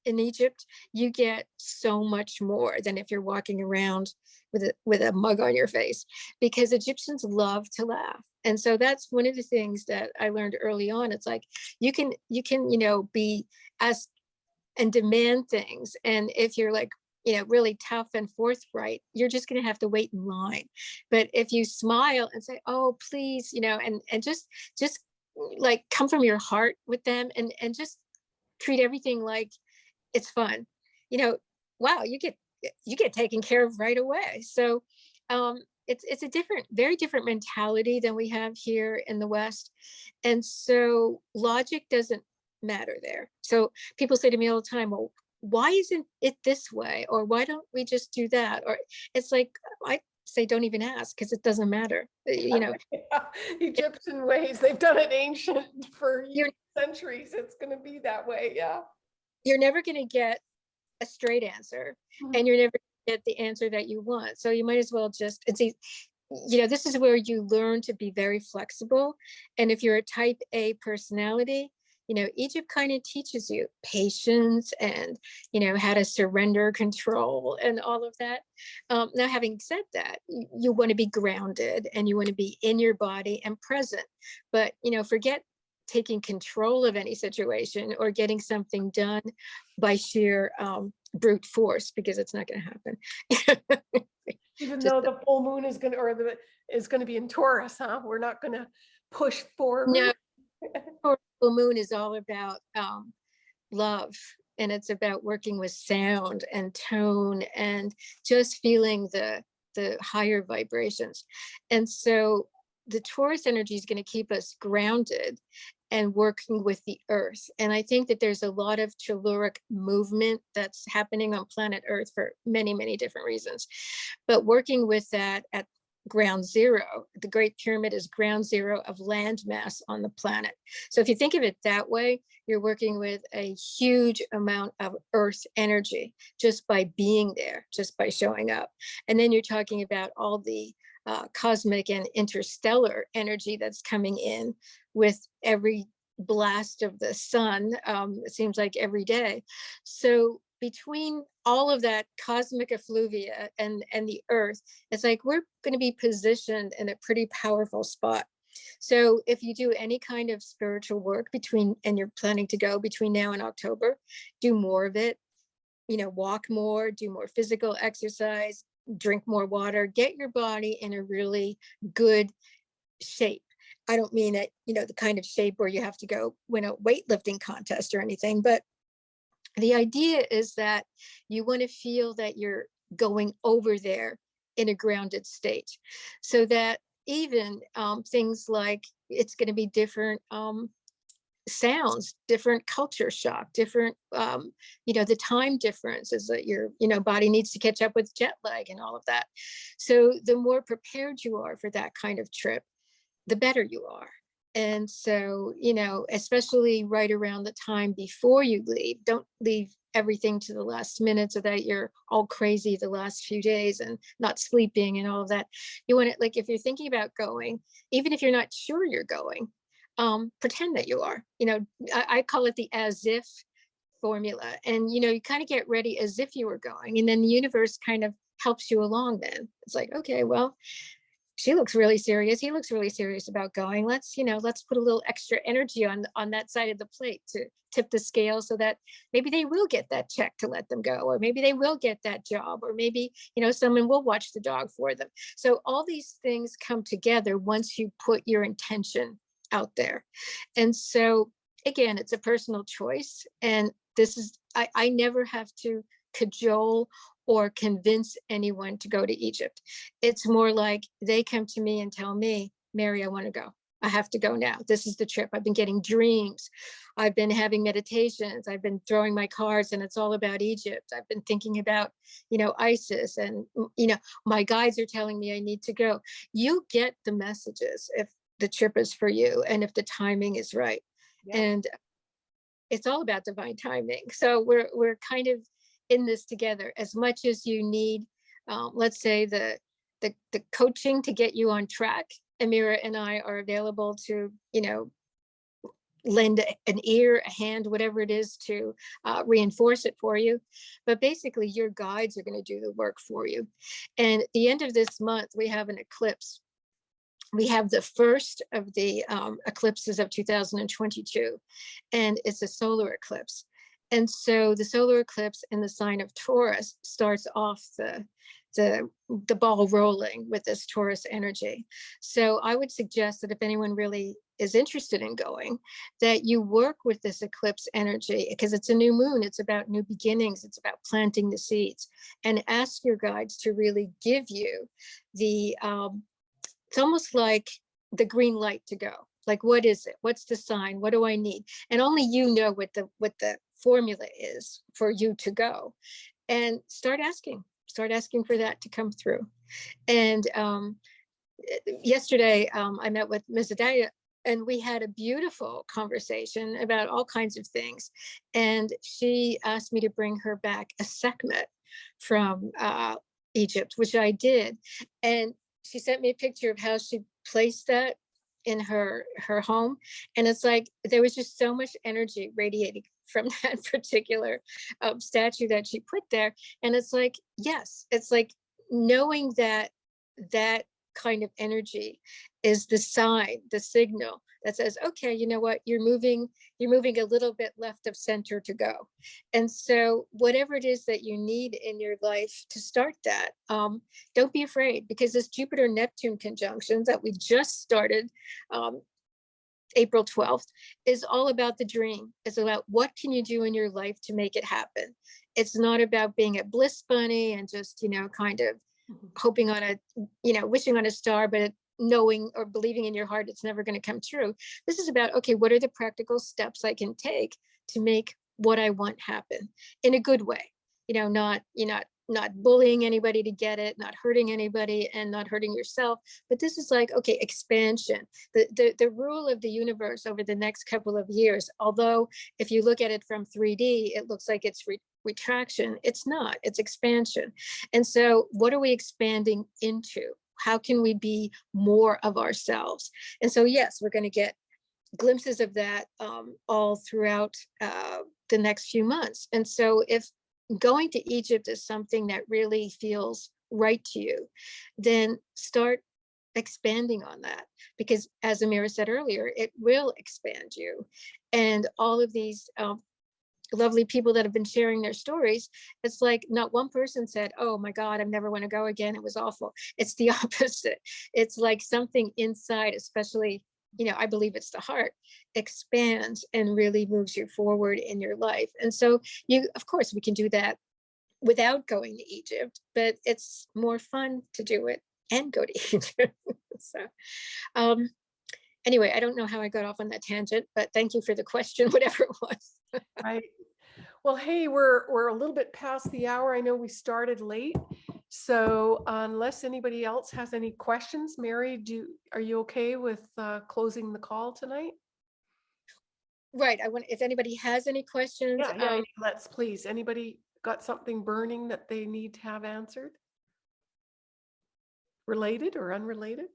in egypt you get so much more than if you're walking around with a with a mug on your face because egyptians love to laugh and so that's one of the things that i learned early on it's like you can you can you know be ask and demand things and if you're like you know really tough and forthright you're just going to have to wait in line. But if you smile and say oh please you know and and just just mm, like come from your heart with them and and just treat everything like it's fun. You know wow you get you get taken care of right away. So um it's it's a different very different mentality than we have here in the west and so logic doesn't matter there so people say to me all the time well why isn't it this way or why don't we just do that or it's like i say don't even ask because it doesn't matter Uh, you know Egyptian ways, they've done it ancient for centuries. It's gonna be that way, yeah. you're never going to get a straight answer Mhm. and you're never get the answer that you want. So you might as well just it's a, you know this is where you learn to be very flexible. And if you're a type a personality you know egypt kind of teaches you patience and you know how to surrender control and all of that. Um, now having said that you, you want to be grounded and you want to be in your body and present. But you know forget taking control of any situation or getting something done by sheer um, brute force because it's not going to happen. Even Just though the- full moon is gonna, or the, is gonna be in Taurus, huh? We're not gonna push forward. No. Full moon is all about um, love and it's about working with sound and tone and just feeling the the higher vibrations. And so the Taurus energy is going to keep us grounded and working with the earth. And I think that there's a lot of telluric movement that's happening on planet earth for many, many different reasons. But working with that at ground zero, the Great Pyramid is ground zero of land mass on the planet. So if you think of it that way, you're working with a huge amount of earth energy just by being there, just by showing up. And then you're talking about all the uh, cosmic and interstellar energy that's coming in with every blast of the sun, um, it seems like every day. So between all of that cosmic effluvia and, and the earth, it's like we're going to be positioned in a pretty powerful spot. So if you do any kind of spiritual work between, and you're planning to go between now and October, do more of it, you know, walk more, do more physical exercise, drink more water, get your body in a really good shape. I don't mean it, you know, the kind of shape where you have to go win a weightlifting contest or anything, but the idea is that you want to feel that you're going over there in a grounded state so that even um, things like it's going to be different um, sounds, different culture shock, different, um, you know, the time difference is that your, you know, body needs to catch up with jet lag and all of that. So the more prepared you are for that kind of trip, the better you are. And so, you know, especially right around the time before you leave, don't leave everything to the last minute so that you're all crazy the last few days and not sleeping and all of that. You want to, like, if you're thinking about going, even if you're not sure you're going, um, pretend that you are, you know, I, I call it the as if formula. And, you know, you kind of get ready as if you were going and then the universe kind of helps you along then. It's like, okay, well, she looks really serious. He looks really serious about going. Let's, you know, let's put a little extra energy on on that side of the plate to tip the scale so that maybe they will get that check to let them go, or maybe they will get that job, or maybe, you know, someone will watch the dog for them. So all these things come together once you put your intention out there. And so again, it's a personal choice. And this is, I, I never have to cajole or convince anyone to go to Egypt. It's more like they come to me and tell me, Mary, I want to go. I have to go now. This is the trip. I've been getting dreams. I've been having meditations. I've been throwing my cards and it's all about Egypt. I've been thinking about, you know, ISIS and, you know, my guides are telling me I need to go. You get the messages if the trip is for you and if the timing is right. Yeah. And it's all about divine timing. So we're, we're kind of in this together as much as you need, um, let's say the, the, the coaching to get you on track. Amira and I are available to, you know, lend an ear, a hand, whatever it is to uh, reinforce it for you. But basically your guides are gonna do the work for you. And at the end of this month, we have an eclipse. We have the first of the um, eclipses of 2022, and it's a solar eclipse. And so the solar eclipse in the sign of Taurus starts off the, the, the ball rolling with this Taurus energy. So I would suggest that if anyone really is interested in going, that you work with this eclipse energy because it's a new moon. It's about new beginnings. It's about planting the seeds and ask your guides to really give you the, um, it's almost like the green light to go. Like, what is it? What's the sign? What do I need? And only you know what the, what the formula is for you to go and start asking, start asking for that to come through. And um, yesterday um, I met with Ms. Adaya and we had a beautiful conversation about all kinds of things. And she asked me to bring her back a Sekhmet from uh, Egypt, which I did. And she sent me a picture of how she placed that in her her home and it's like there was just so much energy radiating from that particular um, statue that she put there and it's like yes it's like knowing that that kind of energy is the sign the signal that says okay you know what? You're moving you're moving a little bit left of center to go. And so whatever it is that you need in your life to start that um, don't be afraid because this jupiter neptune conjunction that we just started um, April 12th is all about the dream. It's about what can you do in your life to make it happen. It's not about being a bliss bunny and just, you know, kind of Mhm. hoping on a, you know, wishing on a star, but knowing or believing in your heart it's never going to come true. This is about, okay, what are the practical steps I can take to make what I want happen in a good way? You know, not, you're not, not bullying anybody to get it, not hurting anybody and not hurting yourself. But this is like, okay, expansion. The, the, the rule of the universe over the next couple of years, although if you look at it from 3D, it looks like it's re retraction. It's not, it's expansion. And so what are we expanding into? How can we be more of ourselves? And so, yes, we're going to get glimpses of that um, all throughout uh, the next few months. And so if going to Egypt is something that really feels right to you, then start expanding on that because as Amira said earlier, it will expand you. And all of these um, lovely people that have been sharing their stories, it's like not one person said, oh my God, I never want to go again. It was awful. It's the opposite. It's like something inside, especially, you know, I believe it's the heart, expands and really moves you forward in your life. And so you, of course, we can do that without going to Egypt, but it's more fun to do it and go to Egypt. so, um, anyway, I don't know how I got off on that tangent, but thank you for the question, whatever it was. Right. Well, hey, we're, we're a little bit past the hour. I know we started late. So unless anybody else has any questions, Mary, do, are you okay with uh, closing the call tonight? Right, I want, if anybody has any questions, Yeah, yeah, um, let's please. Anybody got something burning that they need to have answered? Related or unrelated?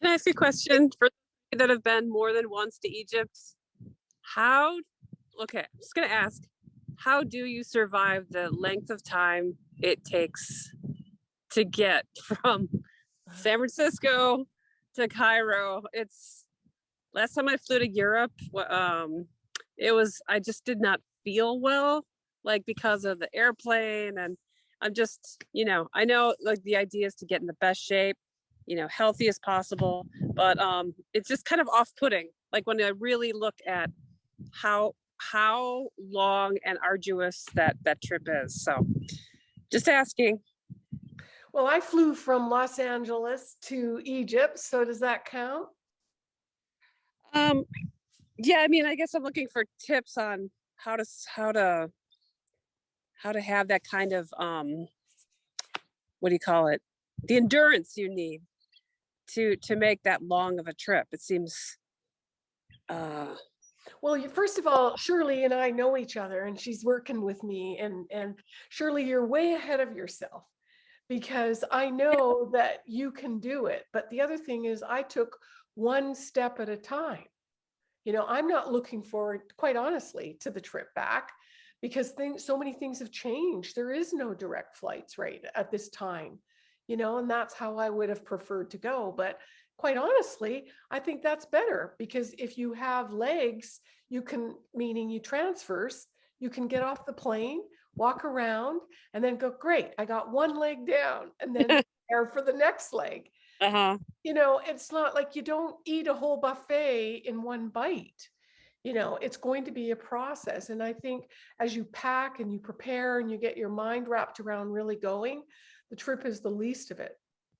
Can I ask a question for those that have been more than once to Egypt? How, okay, I'm just gonna ask, how do you survive the length of time it takes to get from San Francisco to Cairo? It's, last time I flew to Europe, um, it was, I just did not feel well, like because of the airplane and I'm just, you know, I know like the idea is to get in the best shape you know, healthy as possible. But um, it's just kind of off-putting. Like when I really look at how how long and arduous that that trip is. So, just asking. Well, I flew from Los Angeles to Egypt, so does that count? Um, yeah, I mean, I guess I'm looking for tips on how to how to how to have that kind of um, what do you call it? The endurance you need to to make that long of a trip. It seems. Uh, Well, first of all, Shirley and I know each other and she's working with me and, and Shirley, you're way ahead of yourself because I know that you can do it. But the other thing is I took one step at a time. You know, I'm not looking forward, quite honestly, to the trip back because things, so many things have changed. There is no direct flights right at this time, you know, and that's how I would have preferred to go. But quite honestly, I think that's better because if you have legs, you can, meaning you transfers, you can get off the plane, walk around, and then go, great, I got one leg down, and then prepare for the next leg. uh-huh. You know, it's not like you don't eat a whole buffet in one bite. You know, it's going to be a process. And I think as you pack and you prepare and you get your mind wrapped around really going, the trip is the least of it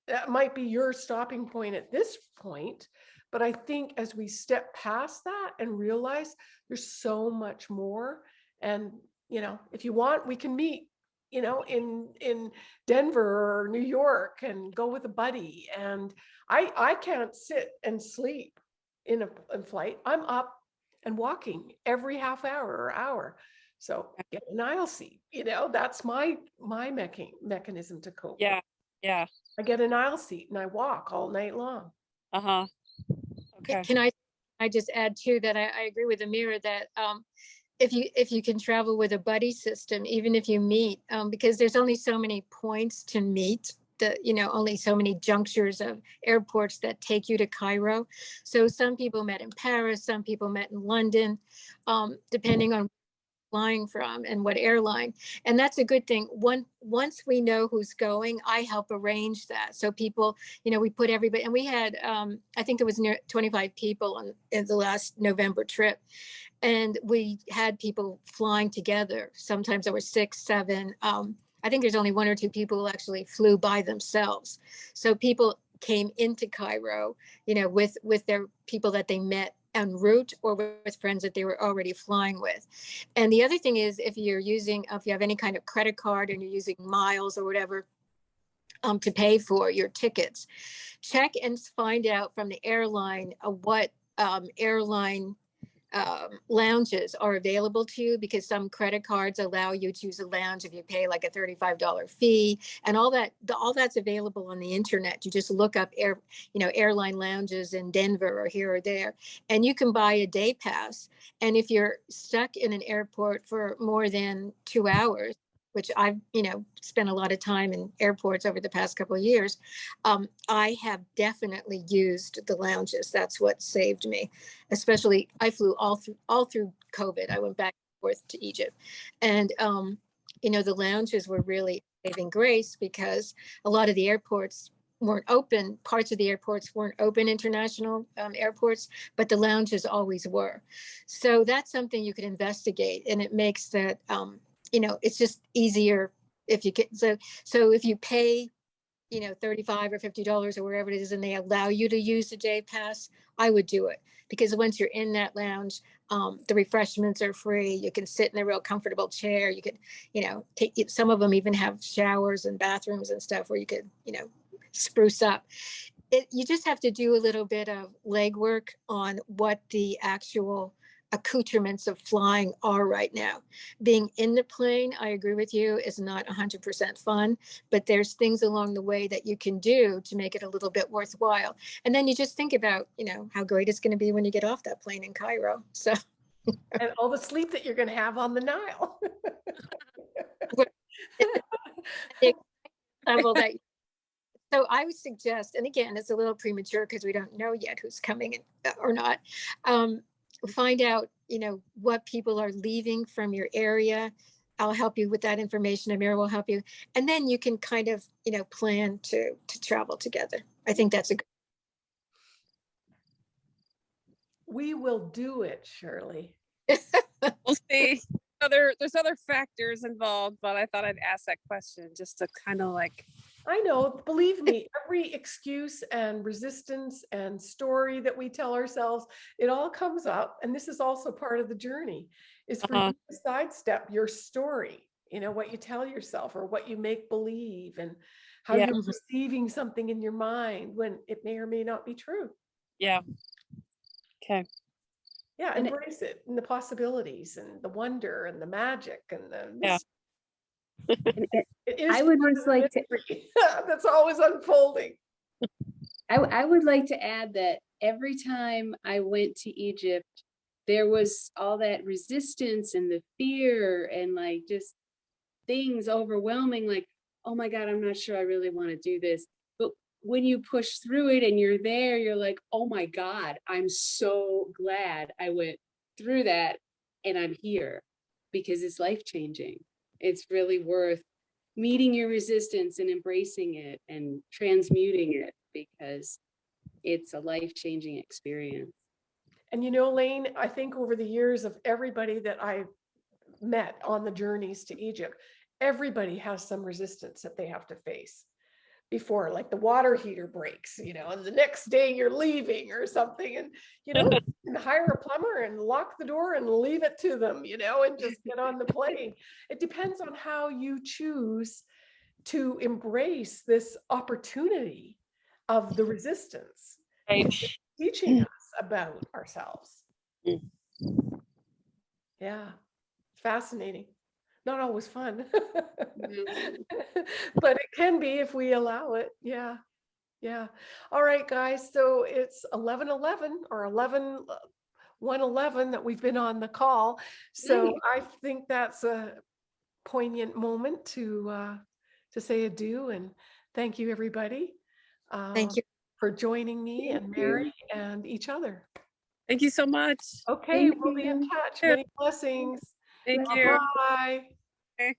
that might be your stopping point at this point. But I think as we step past that and realize there's so much more, and you know, if you want, we can meet, you know, in in Denver or New York and go with a buddy. And I I can't sit and sleep in a in flight. I'm up and walking every half hour or hour. So get an aisle seat, you know, that's my my mechan- mechanism to cope. with Yeah. Yeah. I get an aisle seat and I walk all night long. Uh-huh. Okay. Can I, I just add too that I, I agree with Amira that um, if you, if you can travel with a buddy system, even if you meet, um, because there's only so many points to meet, the, you know, only so many junctures of airports that take you to Cairo. So some people met in Paris, some people met in London, um, depending on flying from and what airline. And that's a good thing. One, once we know who's going, I help arrange that. So people, you know, we put everybody, and we had, um, I think it was near 25 people on in the last November trip. And we had people flying together. Sometimes there were six, seven. Um, I think there's only one or two people who actually flew by themselves. So people came into Cairo, you know, with, with their people that they met en route or with friends that they were already flying with. And the other thing is if you're using, if you have any kind of credit card and you're using miles or whatever um, to pay for your tickets, check and find out from the airline uh, what um, airline um, lounges are available to you because some credit cards allow you to use a lounge if you pay like a $35 fee and all that the- all that's available on the internet. You just look up air you know airline lounges in denver or here or there and you can buy a day pass and if you're stuck in an airport for more than two hours which i've you know spent a lot of time in airports over the past couple of years um, i have definitely used the lounges that's what saved me especially I flew all through all through COVID. I went back and forth to Egypt, and um, you know the lounges were really saving grace because a lot of the airports weren't open. Parts of the airports weren't open, international um, airports, but the lounges always were. So that's something you could investigate, and it makes that um, you know it's just easier if you get so so if you pay you know 35 or 50 dollars or wherever it is and they allow you to use the day pass i would do it because once you're in that lounge, um, the refreshments are free. You can sit in a real comfortable chair. You could, you know, take some of them even have showers and bathrooms and stuff where you could, you know, spruce up. It, you just have to do a little bit of legwork on what the actual accoutrements of flying are right now. Being in the plane, I agree with you, is not 100% fun, but there's things along the way that you can do to make it a little bit worthwhile. And then you just think about, you know, how great it's going to be when you get off that plane in Cairo. So And all the sleep that you're gonna have on the Nile. level that. So I would suggest, and again, it's a little premature because we don't know yet who's coming uh, or not. Um, find out, you know, what people are leaving from your area. I'll help you with that information. Amira will help you, and then you can kind of, you know, plan to to travel together. I think that's a good. We will do it, Shirley. We'll see. Other, there's other factors involved, but I thought I'd ask that question just to kind of like, I know, believe me, every excuse and resistance and story that we tell ourselves, it all comes up. And this is also part of the journey is for Uh-huh. you to sidestep your story, you know, what you tell yourself or what you make believe and how Yeah. you're perceiving something in your mind when it may or may not be true. yeah. Okay. Yeah, And it- embrace it and the possibilities and the wonder and the magic and the. Yeah. And it- It is I would part of just the like to- mystery That's always unfolding. I, w- I would like to add that every time I went to Egypt, there was all that resistance and the fear and like just things overwhelming, like, oh my God, I'm not sure I really want to do this. But when you push through it and you're there, you're like, oh my God, I'm so glad I went through that and I'm here because it's life changing. It's really worth meeting your resistance and embracing it and transmuting it because it's a life-changing experience. And you know, Lane, I think over the years of everybody that I've met on the journeys to Egypt, everybody has some resistance that they have to face before, like the water heater breaks, you know, and the next day you're leaving or something. And, you know, and hire a plumber and lock the door and leave it to them, you know, and just get on the plane. It depends on how you choose to embrace this opportunity of the resistance Right. teaching us about ourselves. Yeah, fascinating. Not always fun. Mhm. But it can be if we allow it. Yeah. Yeah. All right, guys. So it's 11 11 or 11 uh, 111 that we've been on the call. So I think that's a poignant moment to uh, to say adieu and thank you, everybody. Uh, Thank uh, you. for joining me and Thank you. Mary and each other. Thank you so much. Okay, Thank we'll be in touch. Many blessings. Thank you. Bye. Okay.